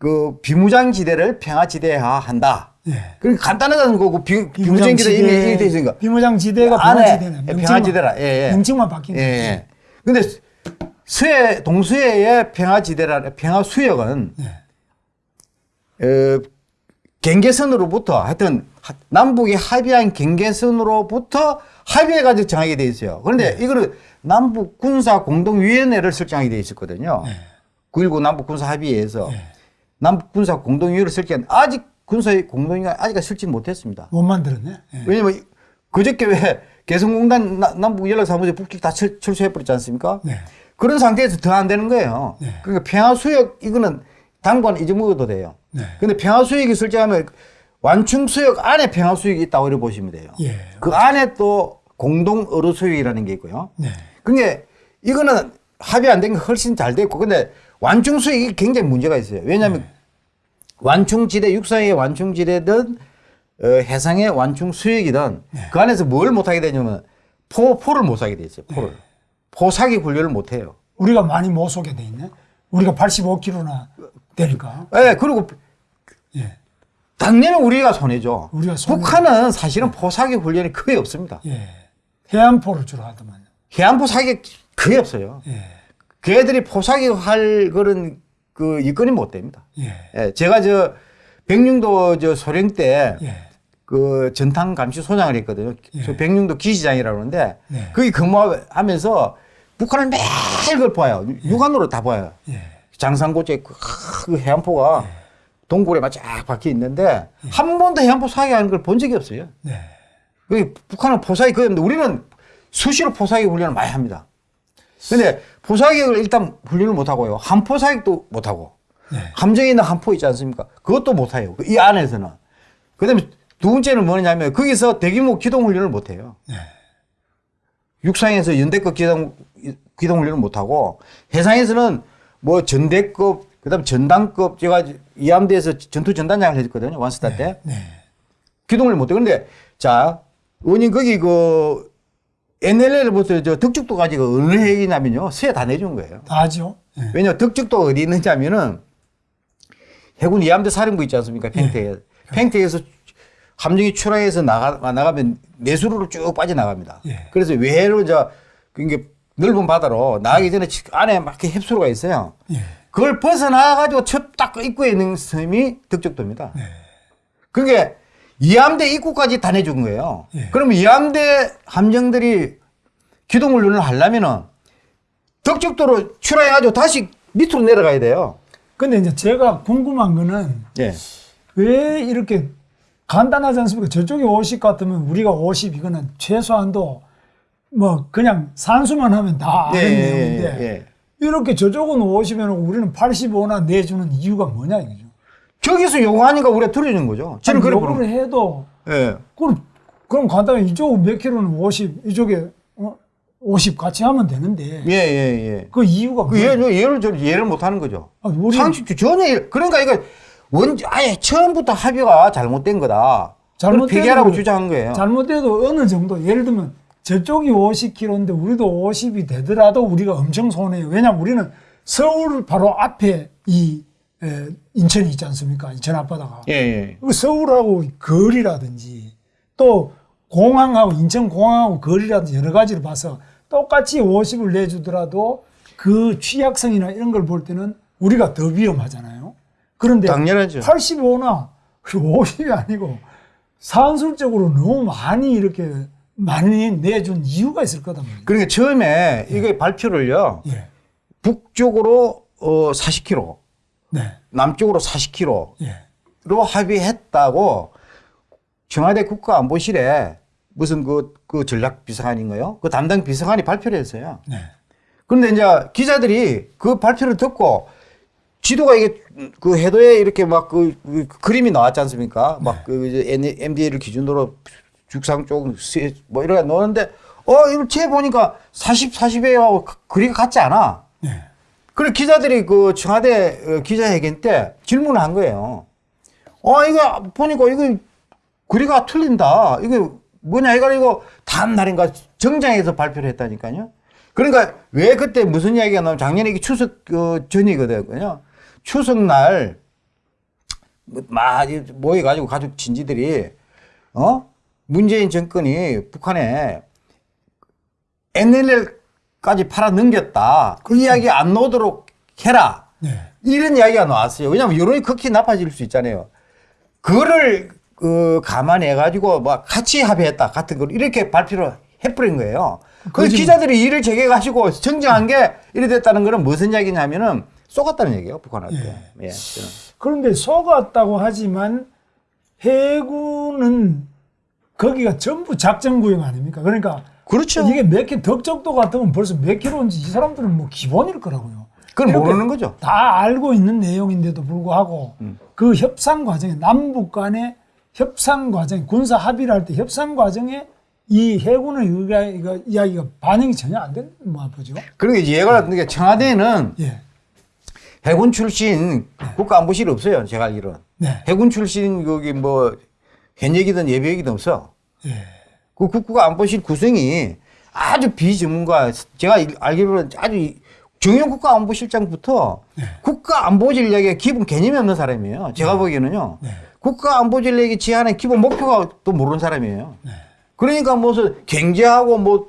그 비무장 지대를 평화 지대화 한다. 예. 그러니까 간단하다는 거고 비, 비무장 지대 이미 이렇게 돼 있으니까 비무장 지대가 안에 평화 지대네. 명칭만- 평화 지대라. 예, 예. 명칭만 바뀐 예, 거죠. 예. 근데 수해 동수해의 평화 지대라 평화 수역은 예. 어, 경계선으로부터 하여튼 하- 남북이 합의한 경계선으로부터 합의해가지고 정하게 돼 있어요. 그런데 네. 이거를 남북 군사 공동위원회를 설정하게 돼 있었거든요. 네. 9.19 남북 군사 합의에서 네. 남북 군사 공동위원회를 설정 아직 군사의 공동위가 아직 설치 못했습니다. 못 만들었네. 예. 왜냐면 그저께 왜 개성공단 나- 남북 연락사무소 북측 다 철, 철수해버렸지 않습니까? 네. 그런 상태에서 더 안 되는 거예요. 네. 그러니까 평화수역 이거는 당관 잊어먹어도 돼요. 네. 근데 평화수역이 설정하면 완충수역 안에 평화수역이 있다고 이렇게 보시면 돼요. 예. 그 안에 또 공동 어루수역이라는 게 있고요. 네. 그게 이거는 합의 안 된 게 훨씬 잘 됐고 근데 완충수역이 굉장히 문제가 있어요. 왜냐하면 완충지대 육상의 완충지대든 어, 해상의 완충수역이든 그 안에서 뭘 못하게 되냐면 포, 포를 못 사게 돼 있어요. 포를. 포사기 훈련을 못 해요. 우리가 많이 못 쏘게 돼 있네. 우리가 85kg나 되니까. 예, 그리고 예. 당연히 우리가 손해죠. 우리가 손해. 북한은 사실은 포사기 훈련이 거의 없습니다. 예. 해안포를 주로 하더만요. 해안포 사기 거의 없어요. 예. 걔들이 포사기 할 그런 그 여건이 못 됩니다. 예. 예, 제가 저 백령도 저 소령 때 예. 그 전탕 감시 소장을 했거든요. 저 백령도 기시장이라고 그러는데 네. 거기 근무하면서 북한을 매일 그걸 봐요. 육안으로 다 봐요. 예. 장산고제 그, 그 해안포가 동굴에만 쫙 박혀 있는데 한 번도 해안포 사기하는 걸 본 적이 없어요. 네. 그 북한은 포사기 거의 없는데 우리는 수시로 포사기 훈련을 많이 합니다. 근데 포사기를 일단 훈련을 못 하고요. 함포사기도 못 하고. 네. 함정에 있는 함포 있지 않습니까? 그것도 못 해요. 이 안에서는. 그 다음에 두 번째는 뭐냐면 거기서 대규모 기동 훈련을 못 해요. 네. 육상에서 연대급 기동, 기동 훈련을 못 하고 해상에서는 뭐 전대급, 그 다음에 전단급 제가 이함대에서 전투 전단장을 했거든요. 완스타 때. 네. 기동을 못해. 근데 자, 원인 거기 그 NLL부터 저 덕죽도까지 가 어느 해이냐면요. 수해 다 내준 거예요. 다 하죠. 예. 왜냐 덕죽도 어디 있느냐면은 해군 이함대 사령부 있지 않습니까? 팽태에. 팽태에서 함정이 출항해서 나가, 나가면 내수로로 쭉 빠져나갑니다. 예. 그래서 외해로 이제 그게 넓은 바다로 나가기 전에 안에 막 이렇게 heb수로가 있어요. 예. 그걸 벗어나가지고 첫 딱 입구에 있는 섬이 덕적도입니다. 네. 그게 이함대 입구까지 다 내준 거예요. 예. 그러면 이함대 함정들이 기동 훈련을 하려면은 덕적도로 출항해가지고 다시 밑으로 내려가야 돼요. 근데 이제 제가 궁금한 거는 예. 왜 이렇게 간단하지 않습니까? 저쪽이 50 같으면 우리가 50 이거는 최소한도 뭐 그냥 산수만 하면 다 아는 예, 예, 내용인데 예. 이렇게 저쪽은 50이면 우리는 85나 내주는 이유가 뭐냐 이거죠. 저기서 요구하니까 우리가 들어주는 거죠. 저는 그래 요구를 해도 예. 그럼 그럼 간단히 이쪽 몇 킬로는 50 이쪽에 어? 50 같이 하면 되는데 예, 예, 예. 그 이유가 그? 예를, 예를, 저 예를 못 하는 거죠. 아, 우리 상식 전혀, 일- 그러니까 이거 원, 아예 처음부터 합의가 잘못된 거다. 잘못돼도- 폐기하라고 주장한 거예요. 잘못돼도 어느 정도 예를 들면 저쪽이 50km인데 우리도 50이 되더라도 우리가 엄청 손해요. 왜냐면 우리는 서울 바로 앞에 이 에, 인천이 있지 않습니까? 인천 앞바다가. 예, 예. 그 서울하고 거리라든지 또 공항하고 인천 공항하고 거리라든지 여러 가지를 봐서 똑같이 50을 내주더라도 그 취약성이나 이런 걸 볼 때는 우리가 더 위험하잖아요. 그런데 당연하죠. 85나 50이 아니고 산술적으로 너무 많이 이렇게 많이 내준 이유가 있을 거다 말이에요. 그러니까 처음에 이게 발표를요, 예. 북쪽으로 어, 40km, 네. 남쪽으로 40km로 예. 합의했다고 청와대 국가안보실에 무슨 그, 그 전략 비서관인가요? 그 담당 비서관이 발표를 했어요. 네. 그런데 이제 기자들이 그 발표를 듣고 지도가 이게 그 해도에 이렇게 막그 그림이 나왔지 않습니까? 막그 MDA를 기준으로 죽상 쪽뭐 이렇게 놓는데 어 이거 제 보니까 40 40에 그리가 같지 않아. 네. 그래 기자들이 그 청와대 어, 기자회견 때 질문을 한 거예요. 어 이거 보니까 이거 그리가 틀린다. 이거 뭐냐 이거 이거 다음 날인가 정장에서 발표를 했다니까요. 그러니까 왜 그때 무슨 이야기가 나오면 작년에 이게 추석 어, 전이거든요. 추석날 막 모여가지고 가족 친지들이 어 문재인 정권이 북한에 NLL 까지 팔아 넘겼다. 그 이야기 안 나오도록 해라. 네. 이런 이야기가 나왔어요. 왜냐하면 여론이 극히 나빠질 수 있잖아요. 그거를 그 감안해 가지고 막 같이 합의했다 같은 걸 이렇게 발표를 해버린 거예요. 그 거짓말. 기자들이 이를 제기해 가지고 정정한 게 이래 됐다는 거는 무슨 이야기냐면은 쏘갔다는 얘기예요 북한한테. 예. 저는. 그런데 속았다고 하지만 해군은 거기가 전부 작전구역 아닙니까? 그러니까 그렇죠. 이게 몇 킬로 덕적도 같으면 벌써 몇 킬로인지 이 사람들은 뭐 기본일 거라고요. 이렇게 모르는 거죠. 다 알고 있는 내용인데도 불구하고 음. 그 협상 과정에 남북 간의 협상 과정 군사 합의를 할 때 협상 과정에 이 해군의 이거, 이야기가 반영이 전혀 안 되는 뭐 보죠. 그러니까 이제 얘가 그러니까 청와대는 예. 해군 출신 국가안보실이 없어요. 제가 알기로는. 네. 해군 출신 거기 뭐 현역이든 예비역이든 없어. 예. 그 국가 안보실 구성이 아주 비전문가 제가 일- 알기로는 아주 이- 정용 국가안보실장부터 국가안보 전략의 기본 개념이 없는 사람이에요. 제가 보기에는요. 네. 국가안보 전략이 제안한 기본 목표가 또 모르는 사람이에요. 네. 그러니까 무슨 경제하고 뭐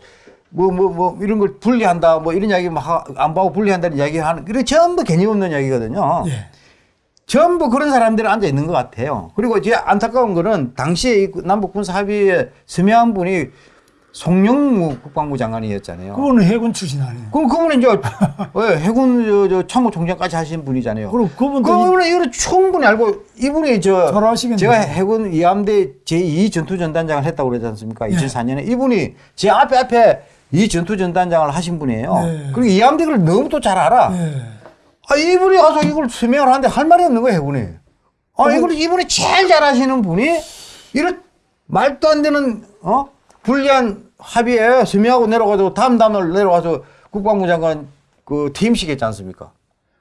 뭐 뭐 뭐 이런 걸 분리한다 뭐 이런 이야기 막 하- 안보하고 분리한다는 이야기 하는 그게 전부 개념 없는 이야기거든요. 예. 전부 그런 사람들이 앉아 있는 것 같아요. 그리고 제 안타까운 거는 당시에 이 남북 군사 합의에 서명한 분이 송영무 국방부 장관이었잖아요. 그거는 해군 출신 아니에요. 그럼 그분은 이제 예, 해군 저, 저 참모총장까지 하신 분이잖아요. 그리고 그분도 그분은 이걸 충분히 알고 이분이 저 잘하시겠네요. 제가 해군 이함대 제2 전투전단장을 했다고 그러지 않습니까? 네. 2004년에 이분이 제 앞에 앞에 이 전투전단장을 하신 분이에요. 네. 그리고 이함대를 너무 또 잘 알아. 예. 아, 이분이 가서 이걸 서명을 하는데 할 말이 없는 거예요, 해군이. 아, 이걸 이분이 제일 잘하시는 분이 이런 말도 안 되는 어 불리한 합의에 서명하고 내려가서 다음 다음날 내려와서 국방부 장관 그 퇴임식 했지 않습니까?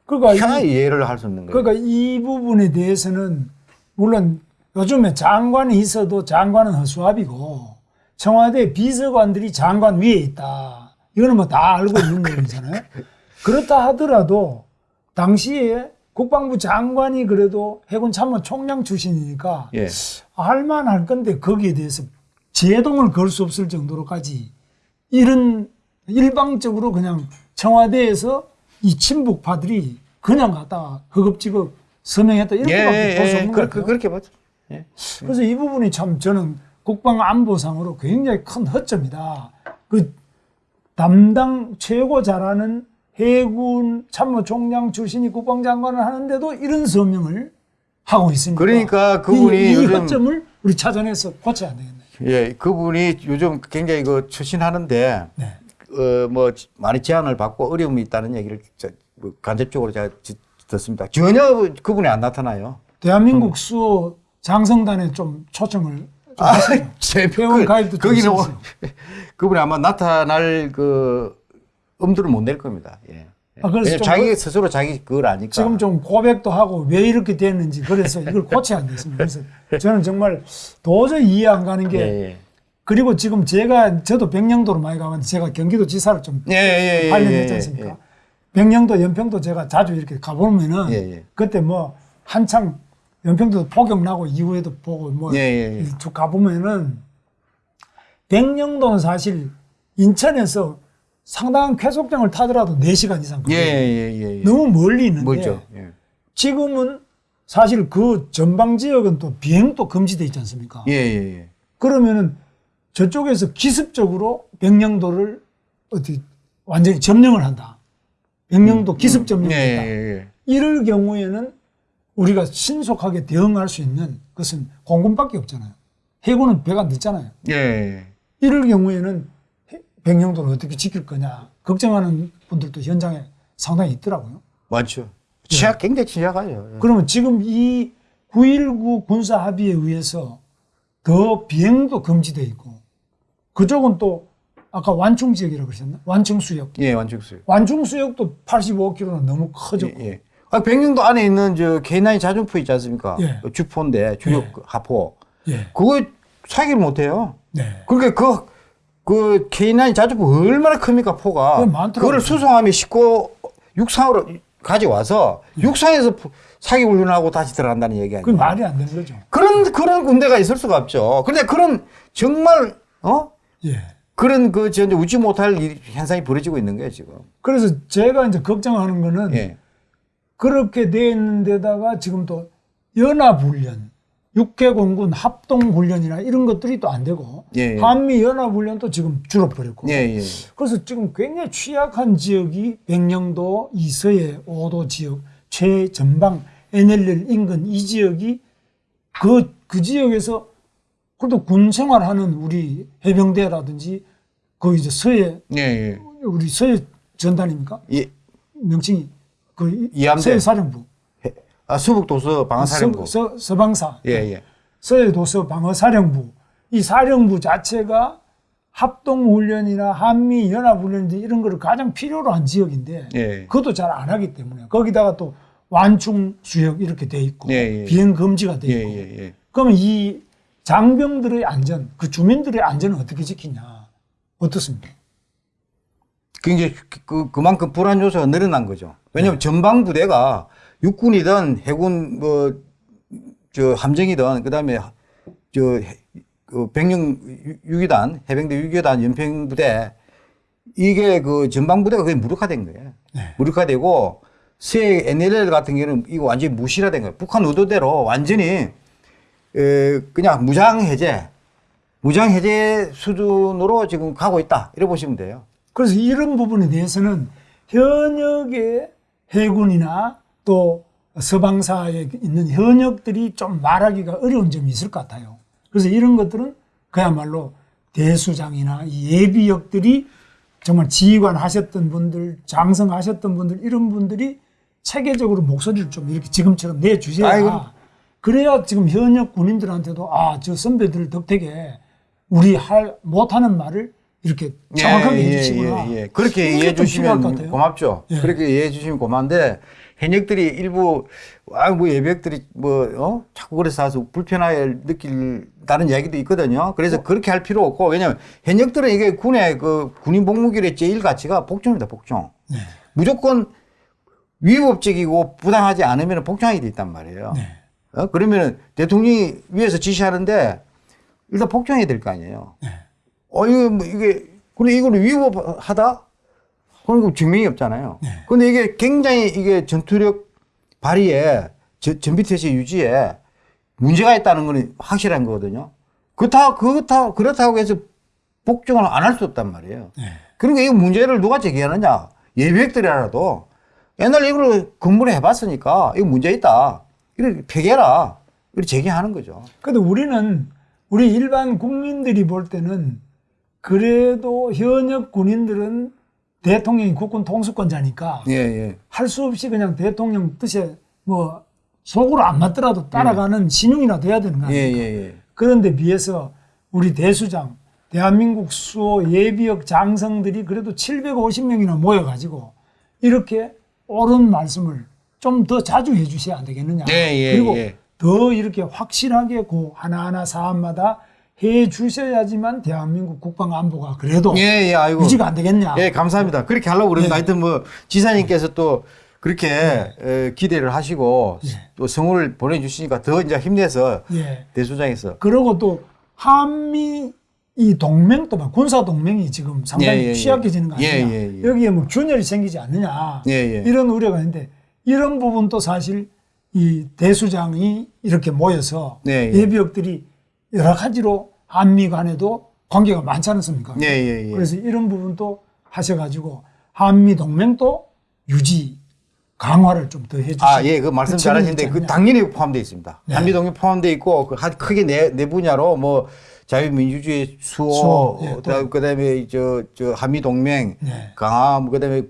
그러니까 이- 하나 이해를 할 수 없는 거예요. 그러니까 이 부분에 대해서는 물론 요즘에 장관이 있어도 장관은 허수아비고 청와대 비서관들이 장관 위에 있다. 이거는 뭐 다 알고 있는 내용이잖아요. 그렇다 하더라도 당시에 국방부 장관이 그래도 해군 참모 총장 출신이니까 예. 할만할 건데 거기에 대해서 제동을 걸 수 없을 정도로까지 이런 일방적으로 그냥 청와대에서 이 친북파들이 그냥 갖다가 허겁지겁 서명했다 이렇게밖에 볼수 없는 그, 것 그. 그렇게 봤죠. 예. 그래서 이 부분이 참 저는 국방 안보상으로 굉장히 큰 허점이다. 그 담당 최고 잘하는 해군 참모총장 출신이 국방장관을 하는데도 이런 서명을 하고 있으니까 그러니까 그분이 이, 이 요즘- 허점을 우리 찾아내서 고쳐야 되겠네. 예, 그분이 요즘 굉장히 그 추신하는데 네. 어, 뭐 많이 제한을 받고 어려움이 있다는 얘기를 저, 뭐 간접적으로 제가 지- 듣습니다. 전혀 그분이 안 나타나요. 대한민국 수호 장성단에 좀 초청을 좀 아. 제 회원 가입도 좀 거기는 해주세요. 그분이 아마 나타날 그 엄두를 못 낼 겁니다. 예. 아, 그래서 자기 그- 스스로 자기 그걸 아니까. 지금 좀 고백도 하고 왜 이렇게 됐는지 그래서 이걸 고쳐야 안 됐습니다. 그래서 저는 정말 도저히 이해 안 가는 게 예, 예. 그리고 지금 제가 저도 백령도로 많이 가면 제가 경기도 지사를 좀 예, 예, 예, 8년 예, 했지 예, 않습니까? 예. 백령도, 연평도 제가 자주 이렇게 가보면은 예, 예. 그때 뭐 한창 연평도 폭격 나고 이후에도 보고 뭐 예, 예, 예. 쭉 가보면은 백령도는 사실 인천에서 상당한 쾌속장을 타더라도 4시간 이상 예, 걸려요. 예, 예, 예. 너무 멀리 있는데 멀죠. 예. 지금은 사실 그 전방 지역은 또 비행도 금지돼 있지 않습니까? 예, 예, 예. 그러면은 저쪽에서 기습적으로 백령도를 어디 완전히 점령을 한다. 백령도 기습 예, 점령했다. 예, 예. 이럴 경우에는 우리가 신속하게 대응할 수 있는 것은 공군밖에 없잖아요. 해군은 배가 늦잖아요. 예, 예. 이럴 경우에는 해- 백령도를 어떻게 지킬 거냐 걱정하는 분들도 현장에 상당히 있더라고요. 많죠. 취약 굉장히 취약하죠. 그러면 지금 이 9.19 군사 합의에 의해서 더 비행도 금지돼 있고 그쪽은 또 아까 완충 지역이라고 그러셨나? 완충 수역. 예, 완충수요. 완충 수역도 85km는 너무 커졌고 예, 예. 아, 백령도 안에 있는 저 K9 자주포 있지 않습니까? 예. 그 주포인데 주력 예. 하포. 예. 그거 사기를 못 해요. 네. 그러니까 그, 그 K9 자주포 얼마나 큽니까, 포가. 그거를 수송함이 싣고 육상으로 가져와서 육상에서 푸- 사기 훈련하고 다시 들어간다는 얘기 아니에요. 그 말이 안 되는 거죠. 그런, 그런 군대가 있을 수가 없죠. 그런데 그런 정말, 어? 예. 그런 그, 저, 이제 웃지 못할 일- 현상이 벌어지고 있는 거예요, 지금. 그래서 제가 이제 걱정하는 거는 예. 그렇게 돼 있는 데다가 지금 또 연합훈련, 육해공군 합동훈련이나 이런 것들이 또 안 되고 예, 예. 한미연합훈련도 지금 줄어버렸고 예, 예. 그래서 지금 굉장히 취약한 지역이 백령도, 이서해, 오도 지역, 최전방, NLL 인근 이 지역이 그, 그 지역에서 그래도 군 생활하는 우리 해병대라든지 그 이제 서해, 예, 예. 우리 서해 전단입니까? 예. 명칭이 그 이- 이함대. 서해 사령부, 아, 수북도서 방사령부. 서, 서, 방사 예, 예. 서해도서 방어사령부 이 사령부 자체가 합동훈련이나 한미연합훈련인데 이런 거를 가장 필요로 한 지역인데 예. 그것도 잘 안 하기 때문에 거기다가 또 완충 수역 이렇게 돼 있고 예, 예. 비행 금지가 돼 예, 있고 예, 예. 그러면 이 장병들의 안전 그 주민들의 안전은 어떻게 지키냐 어떻습니까? 굉장히 그, 그, 그만큼 불안 요소가 늘어난 거죠. 왜냐하면 네. 전방 부대가 육군이든 해군 뭐 저 함정이든 그다음에 저 해- 그 백령 유- 유기단 해병대 유기단 연평 부대 이게 그 전방 부대가 거의 무력화된 거예요. 네. 무력화되고 새 NLL 같은 경우는 이거 완전히 무실화된 거예요. 북한 의도대로 완전히 에, 그냥 무장 해제, 무장 해제 수준으로 지금 가고 있다. 이래 보시면 돼요. 그래서 이런 부분에 대해서는 현역의 해군이나 또 서방사에 있는 현역들이 좀 말하기가 어려운 점이 있을 것 같아요. 그래서 이런 것들은 그야말로 대수장이나 이 예비역들이 정말 지휘관 하셨던 분들, 장성 하셨던 분들, 이런 분들이 체계적으로 목소리를 좀 이렇게 지금처럼 내주셔야 아이고. 그래야 지금 현역 군인들한테도 아, 저 선배들 덕택에 우리 할, 못하는 말을 이렇게 정확하게 예, 해주시구나. 예, 예. 그렇게 이게 이해해 주시면. 고맙죠. 예. 그렇게 이해해 주시면 고마운데 현역들이 일부 아뭐 예비역들이 뭐 어? 자꾸 그래서 와서 불편하게 느낄다는 이야기도 있거든요. 그래서 어? 그렇게 할 필요 없고 왜냐하면 현역들은 이게 군의 그 군인 복무길의 제일 가치가 복종입니다. 복종. 네. 무조건 위법적이고 부당하지 않으면 복종하게 돼 있단 말이에요. 네. 어? 그러면은 대통령이 위에서 지시하는데 일단 복종해야 될 거 아니에요. 네. 어, 이거, 뭐, 이게, 근데 이거를 위법하다? 그런 증명이 없잖아요. 네. 근데 이게 굉장히 이게 전투력 발휘에, 저- 전비태세 유지에 문제가 있다는 건 확실한 거거든요. 그렇다, 그렇다, 그렇다고 해서 복종을 안 할 수 없단 말이에요. 네. 그러니까 이 문제를 누가 제기하느냐? 예비역들이라도 옛날에 이걸 근무를 해봤으니까 이거 문제 있다. 이렇게 폐기해라. 이렇게 제기하는 거죠. 근데 우리는 우리 일반 국민들이 볼 때는 그래도 현역 군인들은 대통령이 국군 통수권자니까 예, 예. 할 수 없이 그냥 대통령 뜻에 뭐 속으로 안 맞더라도 따라가는 신용이나 돼야 되는 거 예, 아닙니까? 예, 예. 그런데 비해서 우리 대수장, 대한민국 수호 예비역 장성들이 그래도 750명이나 모여가지고 이렇게 옳은 말씀을 좀 더 자주 해주셔야 안 되겠느냐. 예, 예, 그리고 예. 더 이렇게 확실하게 그 하나하나 사안마다 해 주셔야지만 대한민국 국방 안보가 그래도 예, 예, 아이고. 유지가 안 되겠냐. 예, 감사합니다. 그렇게 하려고 그러는데 예. 하여튼 뭐 지사님께서 또 그렇게 에, 기대를 하시고 예. 또 성을 보내주시니까 더 이제 힘내서 예. 대수장에서 그리고 또 한미 이 동맹도 막 군사 동맹이 지금 상당히 예, 예, 예. 취약해지는 거 아니냐. 예, 예, 예. 여기에 뭐 균열이 생기지 않느냐. 예, 예. 이런 우려가 있는데 이런 부분도 사실 이 대수장이 이렇게 모여서 예, 예. 예비역들이 여러 가지로 한미 간에도 관계가 많지 않습니까? 예, 예, 예. 그래서 이런 부분도 하셔가지고 한미 동맹도 유지 강화를 좀 더 해주시고 아, 예, 그 말씀 잘하시는데 그 당연히 포함되어 있습니다. 네. 한미 동맹 포함되어 있고 그 한- 크게 네, 네 분야로 뭐 자유민주주의 수호, 수호, 예, 그다음- 그다음에 저, 저 한미 동맹 네. 강화, 그다음에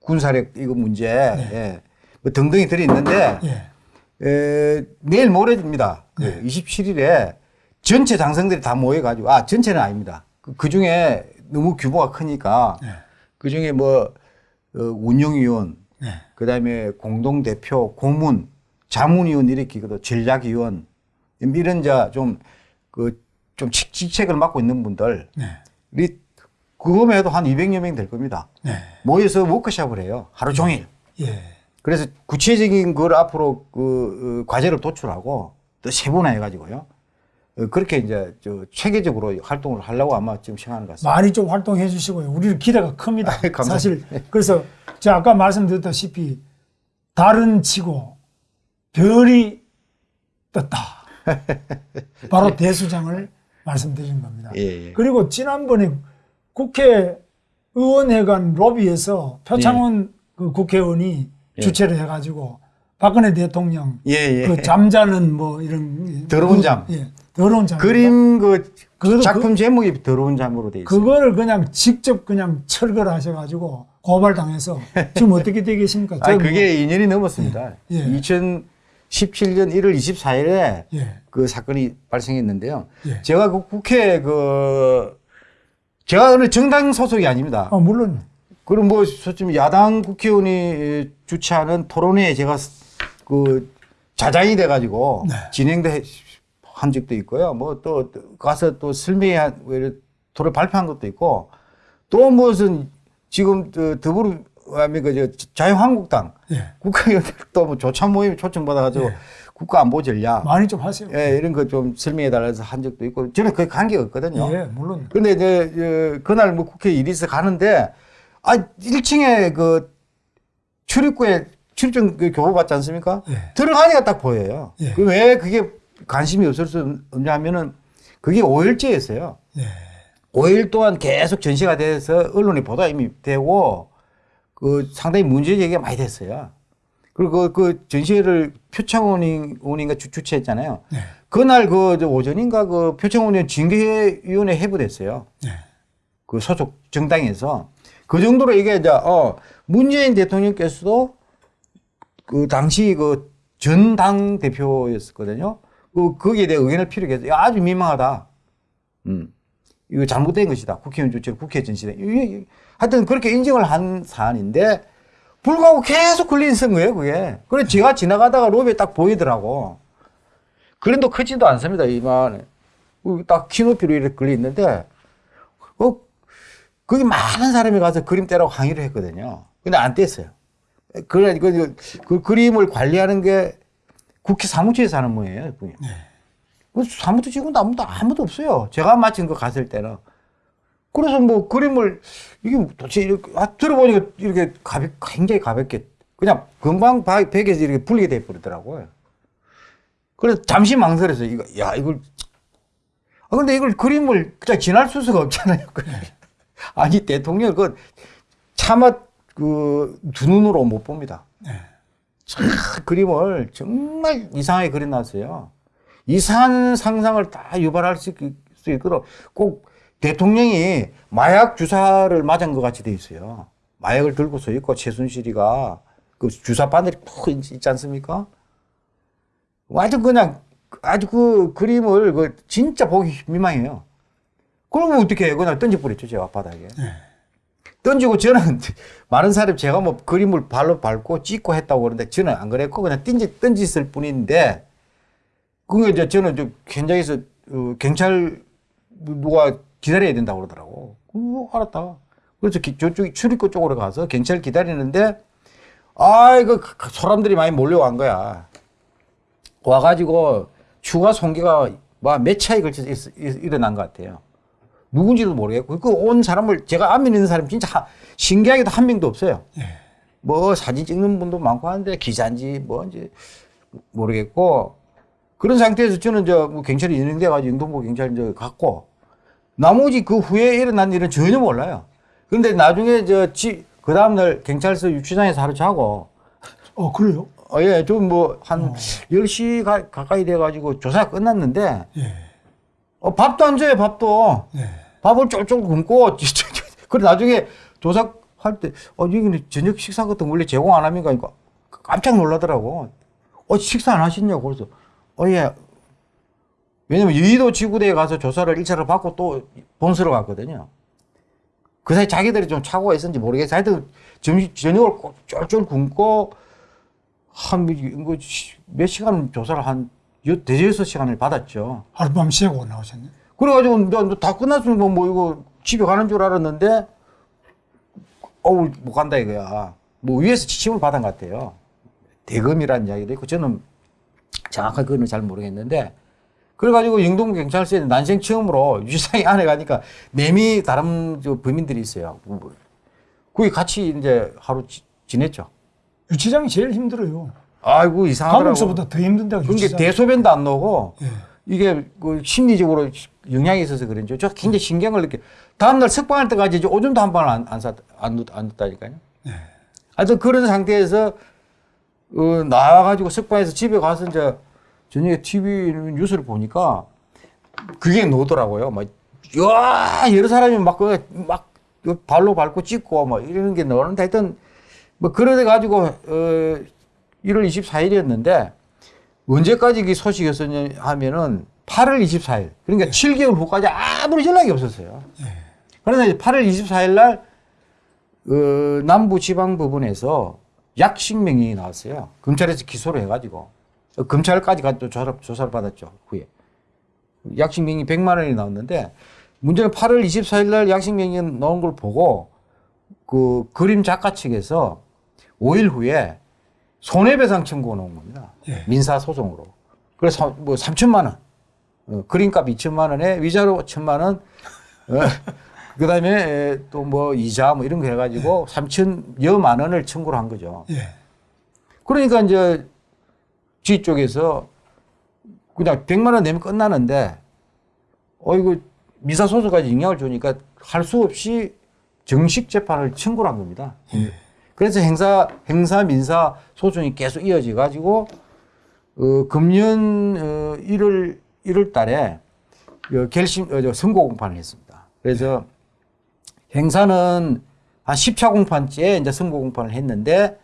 군사력 이거 문제, 예. 뭐 등등이 들어 있는데 예. 에, 내일 모레입니다. 그 27일에 전체 장성들이 다 모여가지고 아 전체는 아닙니다. 그 중에 너무 규모가 크니까 네. 그 중에 뭐 어, 운영위원, 네. 그 다음에 공동 대표, 고문, 자문위원 이렇게 그 전략위원 이런 자좀그 좀 직책을 맡고 있는 분들 네. 이 그거만 해도 한 200여 명 될 겁니다. 네. 모여서 워크숍을 해요. 하루 종일. 예. 그래서 구체적인 걸 앞으로 그 어, 과제를 도출하고 또 세분화해 가지고요. 어, 그렇게 이제 저 체계적으로 활동을 하려고 아마 지금 생각하는 것 같습니다. 많이 좀 활동해 주시고요. 우리는 기대가 큽니다. 감사합니다. 사실 그래서 제가 아까 말씀드렸다시피 달은 치고 별이 떴다. 바로 대수장을 말씀드린 겁니다. 예, 예. 그리고 지난번에 국회의원회관 로비에서 표창원 그 국회의원이 예. 주최를 해가지고 박근혜 대통령 예, 예. 그 잠자는 뭐 이런 더러운 그- 잠. 예, 더러운 잠 그림 그 그것도 작품 제목이 더러운 잠으로 돼 있어요. 그거를 그냥 직접 그냥 철거를 하셔가지고 고발당해서 지금 어떻게 되겠습니까? 아, 그게 2년이 넘었습니다. 예. 2017년 1월 24일에 예, 그 사건이 발생했는데요. 예. 제가 그 국회 그 제가 어느 정당 소속이 아닙니다. 아, 물론 그럼 뭐 솔직히 야당 국회의원이 주최하는 토론회에 제가 그 자장이 돼가지고 네. 진행도 해- 한 적도 있고요. 뭐 또 가서 또 설명회 한 토론 발표한 것도 있고 또 무슨 지금 저 더불어민주당 그 자유한국당 예, 국회의원들 또뭐 조참 모임 초청 받아가지고 예. 국가 안보 전략 많이 좀 하세요. 예, 이런 거 좀 설명해 달라서 한 적도 있고 저는 거의 관계가 없거든요. 예, 물론 근데 이제 어, 그날 뭐 국회 일이 있어 가는데 아 1층에 그 출입구에 출입증 그 교부 받지 않습니까? 예. 들어가니까 딱 보여요. 예. 그왜 그게 관심이 없을 수 없냐면은 그게 5일째였어요. 예, 5일 동안 계속 전시가 돼서 언론에 보도 이미 되고 그 상당히 문제 제기가 많이 됐어요. 그리고 그, 그 전시회를 표창원인가 주- 주최했잖아요. 예, 그날 그저 오전인가 그 표창원 의원 징계위원회 해부됐어요. 예, 그 소속 정당에서 그 정도로 이게 이제 어 문재인 대통령께서도 그 당시 그 전 당 대표였었거든요. 그 거기에 대해 의견을 필요해서 아주 민망하다. 음. 이거 잘못된 것이다. 국회의원 주최 국회. 이게 하여튼 그렇게 인정을 한 사안인데 불구하고 계속 걸려 있는 거예요, 그게. 그래 제가 지나가다가 로비에 딱 보이더라고. 그림도 크지도 않습니다, 이만. 딱 키높이로 이렇게 걸려 있는데 어, 거기 많은 사람이 가서 그림 떼라고 항의를 했거든요. 근데 안 뗐어요. 그래, 그, 그 그림을 관리하는 게 국회 사무처에서 하는 모양이에요. 그게. 그 사무처 직원도 아무도, 아무도 없어요. 제가 마친 거 갔을 때는. 그래서 뭐 그림을, 이게 도대체 이렇게, 아, 들어보니까 이렇게 가볍, 굉장히 가볍게, 그냥 금방 바- 벽에서 이렇게 불리게 돼버리더라고요. 그래서 잠시 망설여서 이거, 야, 이걸 아, 근데 이걸 그림을 그냥 지날 수가 없잖아요. 아니, 대통령 그 차마 그 두 눈으로 못 봅니다. 네. 참 그림을 정말 이상하게 그려놨어요. 이상한 상상을 다 유발할 수, 있도록 꼭 대통령이 마약 주사를 맞은 것 같이 돼 있어요. 마약을 들고 서 있고 최순실이가 그 주사 바늘이 푹 있- 있지 않습니까? 완전 그냥 아주 그 그림을 그 진짜 보기 민망해요. 그러면 어떻게 해요? 그냥 던져버렸죠, 제가 바닥에. 네. 던지고 저는 많은 사람이 제가 뭐 그림을 발로 밟고 찍고 했다고 그러는데 저는 안 그랬고 그냥 던지, 던졌을 뿐인데 그게 이제 저는 저 현장에서 어, 경찰 누가 기다려야 된다고 그러더라고. 어, 알았다. 그래서 기- 저쪽 출입구 쪽으로 가서 경찰 기다리는데 아 이거 그- 그 사람들이 많이 몰려간 거야. 와가지고 추가 송계가 뭐몇 차에 걸쳐서 일어난 것 같아요. 누군지도 모르겠고 그 온 사람을 제가 안면 있는 사람 진짜 하- 신기하게도 한 명도 없어요. 예, 뭐 사진 찍는 분도 많고 하는데 기자인지 뭔지 모르겠고 그런 상태에서 저는 저 뭐 경찰이 인용돼 가지고 영동부 경찰 이제 갔고 나머지 그 후에 일어난 일은 전혀 몰라요. 그런데 나중에 저그 다음 날 경찰서 유치장에서 하루 자고 어 그래요? 어, 예, 좀 뭐한 10시 가, 가까이 돼 가지고 조사가 끝났는데 예, 어, 밥도 안 줘요, 밥도. 예. 밥을 쫄쫄 굶고, 그래, 나중에 조사할 때, 어, 이거 저녁 식사 같은 거 원래 제공 안 합니까? 그러니까 깜짝 놀라더라고. 어, 식사 안 하시냐고. 그래서, 어, 예. 왜냐면 여의도 지구대에 가서 조사를 1차를 받고 또 본서로 갔거든요. 그 사이 자기들이 좀 착오가 있었는지 모르겠어요. 하여튼 점심, 저녁을 꼭 쫄쫄 굶고 한, 뭐, 몇 시간 조사를 한, 여- 대여섯 시간을 받았죠. 하룻밤 쉬고 나오셨네. 그래가지고 너, 너다 끝났으면 뭐 이거 집에 가는 줄 알았는데 어우 못 간다 이거야. 뭐 위에서 지침을 받은 것 같아요. 대금이라는 이야기도 있고 저는 정확하게 그거는 잘 모르겠는데 그래가지고 영동 경찰서에 난생 처음으로 유지상이 안에 가니까 매미 다른 저 범인들이 있어요. 뭐, 거기 같이 이제 하루 지, 지냈죠. 유치장이 제일 힘들어요. 아이고 이상하더라고. 감옥서보다 더 힘든 데가 그게 유치장. 대소변도 안 나오고 예. 이게 그 심리적으로 영향이 있어서 그런지 저 굉장히 신경을 느껴. 다음날 석방할 때까지 이제 오줌도 한 번을 안, 안, 쌌, 안, 넣- 안 넣었다니까요. 예. 하여튼 그런 상태에서 어, 나와가지고 석방해서 집에 가서 이제 저녁에 TV 뉴스를 보니까 그게 나오더라고요. 막, 야 여러 사람이 막, 그, 막 발로 밟고 찍고 막 이러는 게 나오는데 하여튼 뭐 그러돼 가지고 어, 1월 24일이었는데 언제까지 이 소식이었었냐 하면은 8월 24일 그러니까 7개월 후까지 아무런 연락이 없었어요. 그러나 이제 8월 24일 날 어, 남부 지방법원에서 약식 명령이 나왔어요. 검찰에서 기소를 해가지고 어, 검찰까지 가또 조사, 조사를 받았죠. 후에 약식 명령이 100만 원이 나왔는데 문제는 8월 24일 날 약식 명령 나온 걸 보고 그 그림 작가 측에서 5일 후에 손해배상 청구가 나온 겁니다. 예. 민사 소송으로. 그래서 뭐 3천만 원, 어, 그림값 2천만 원에 위자료 1천만 원, 어, 그 다음에 또 뭐 이자 뭐 이런 거 해가지고 3천여만 원을 청구를 한 거죠. 예. 그러니까 이제 지 쪽에서 그냥 100만 원 내면 끝나는데 어 이거 미사 소송까지 영향을 주니까 할 수 없이 정식 재판을 청구를 한 겁니다. 그래서 행사 행사 민사 소송이 계속 이어져 가지고 어 금년 어 1월 1월 달에 어, 결심 어, 저 선고 공판을 했습니다. 그래서 행사는 한 10차 공판째에 이제 선고 공판을 했는데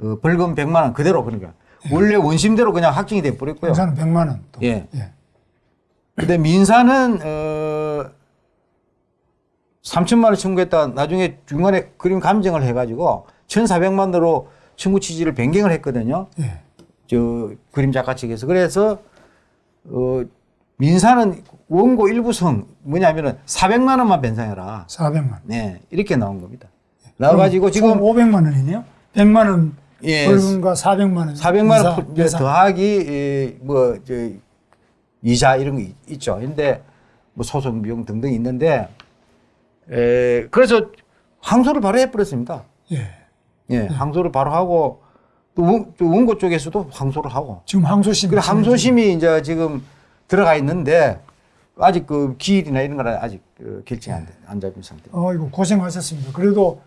어, 벌금 100만 원 그대로 그러니까 원래 원심대로 그냥 확정이 돼 버렸고요. 행사는 100만 원. 또. 예. 예. 근데 민사는 어 3천만 원 청구했다 나중에 중간에 그림 감정을 해가지고 1,400만 원으로 청구 취지를 변경을 했거든요. 예. 저 그림 작가 측에서 그래서 어 민사는 원고 일부성 뭐냐면은 400만 원만 변상해라. 400만 원. 네 이렇게 나온 겁니다. 나와 가지고 그럼 지금 총 500만 원이네요. 100만 원 예. 벌금과 400만 원. 400만 원 인사. 더하기 뭐저 이자 이런 거 있- 있죠. 근데 뭐 소송 비용 등등 있는데 에 그래서 항소를 바로 해버렸습니다. 예. 예, 항소를 바로 하고 또, 원, 또 원고 쪽에서도 항소를 하고 지금 항소심. 그래 항소심이 이제 지금 들어가 있는데 아직 그 기일이나 이런 거는 아직 그 결정이 안, 돼- 안 잡힌 상태. 어, 이거 고생하셨습니다. 그래도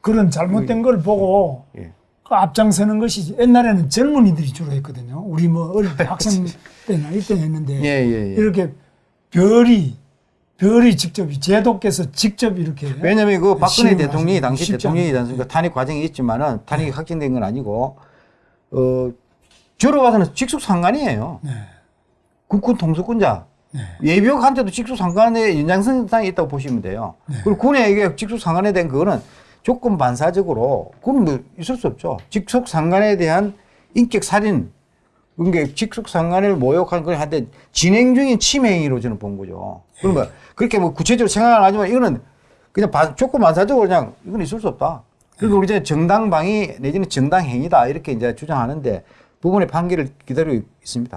그런 잘못된 걸 보고 예. 그 앞장서는 것이 옛날에는 젊은이들이 주로 했거든요. 우리 뭐 어릴 때 학생 때나 이때 했는데 예, 예, 예. 이렇게 별이 별이 직접 제도께서 직접 이렇게 왜냐면 그 박근혜 대통령이 당시 대통령이지. 않습니까? 탄핵 과정이 있지만은 탄핵이 확정된 건 아니고 어 저로 봐서는 직속 상관이에요. 네. 국군 통수권자. 네. 예비역한테도 직속 상관의 연장선상이 있다고 보시면 돼요. 네. 그리고 군에게 직속 상관에 대한 그거는 조건 반사적으로 그건 뭐 있을 수 없죠. 직속 상관에 대한 인격 살인 그러니까 직속 상관을 모욕한 걸 한데 진행 중인 침해 행위로 저는 본 거죠. 그러면 그렇게 뭐 구체적으로 생각은 안 하지만 이거는 그냥 반- 조건 반사적으로 그냥 이건 있을 수 없다. 그리고 우리 이제 정당방위 내지는 정당행위다 이렇게 이제 주장하는데 부분의 판결을 기다리고 있습니다.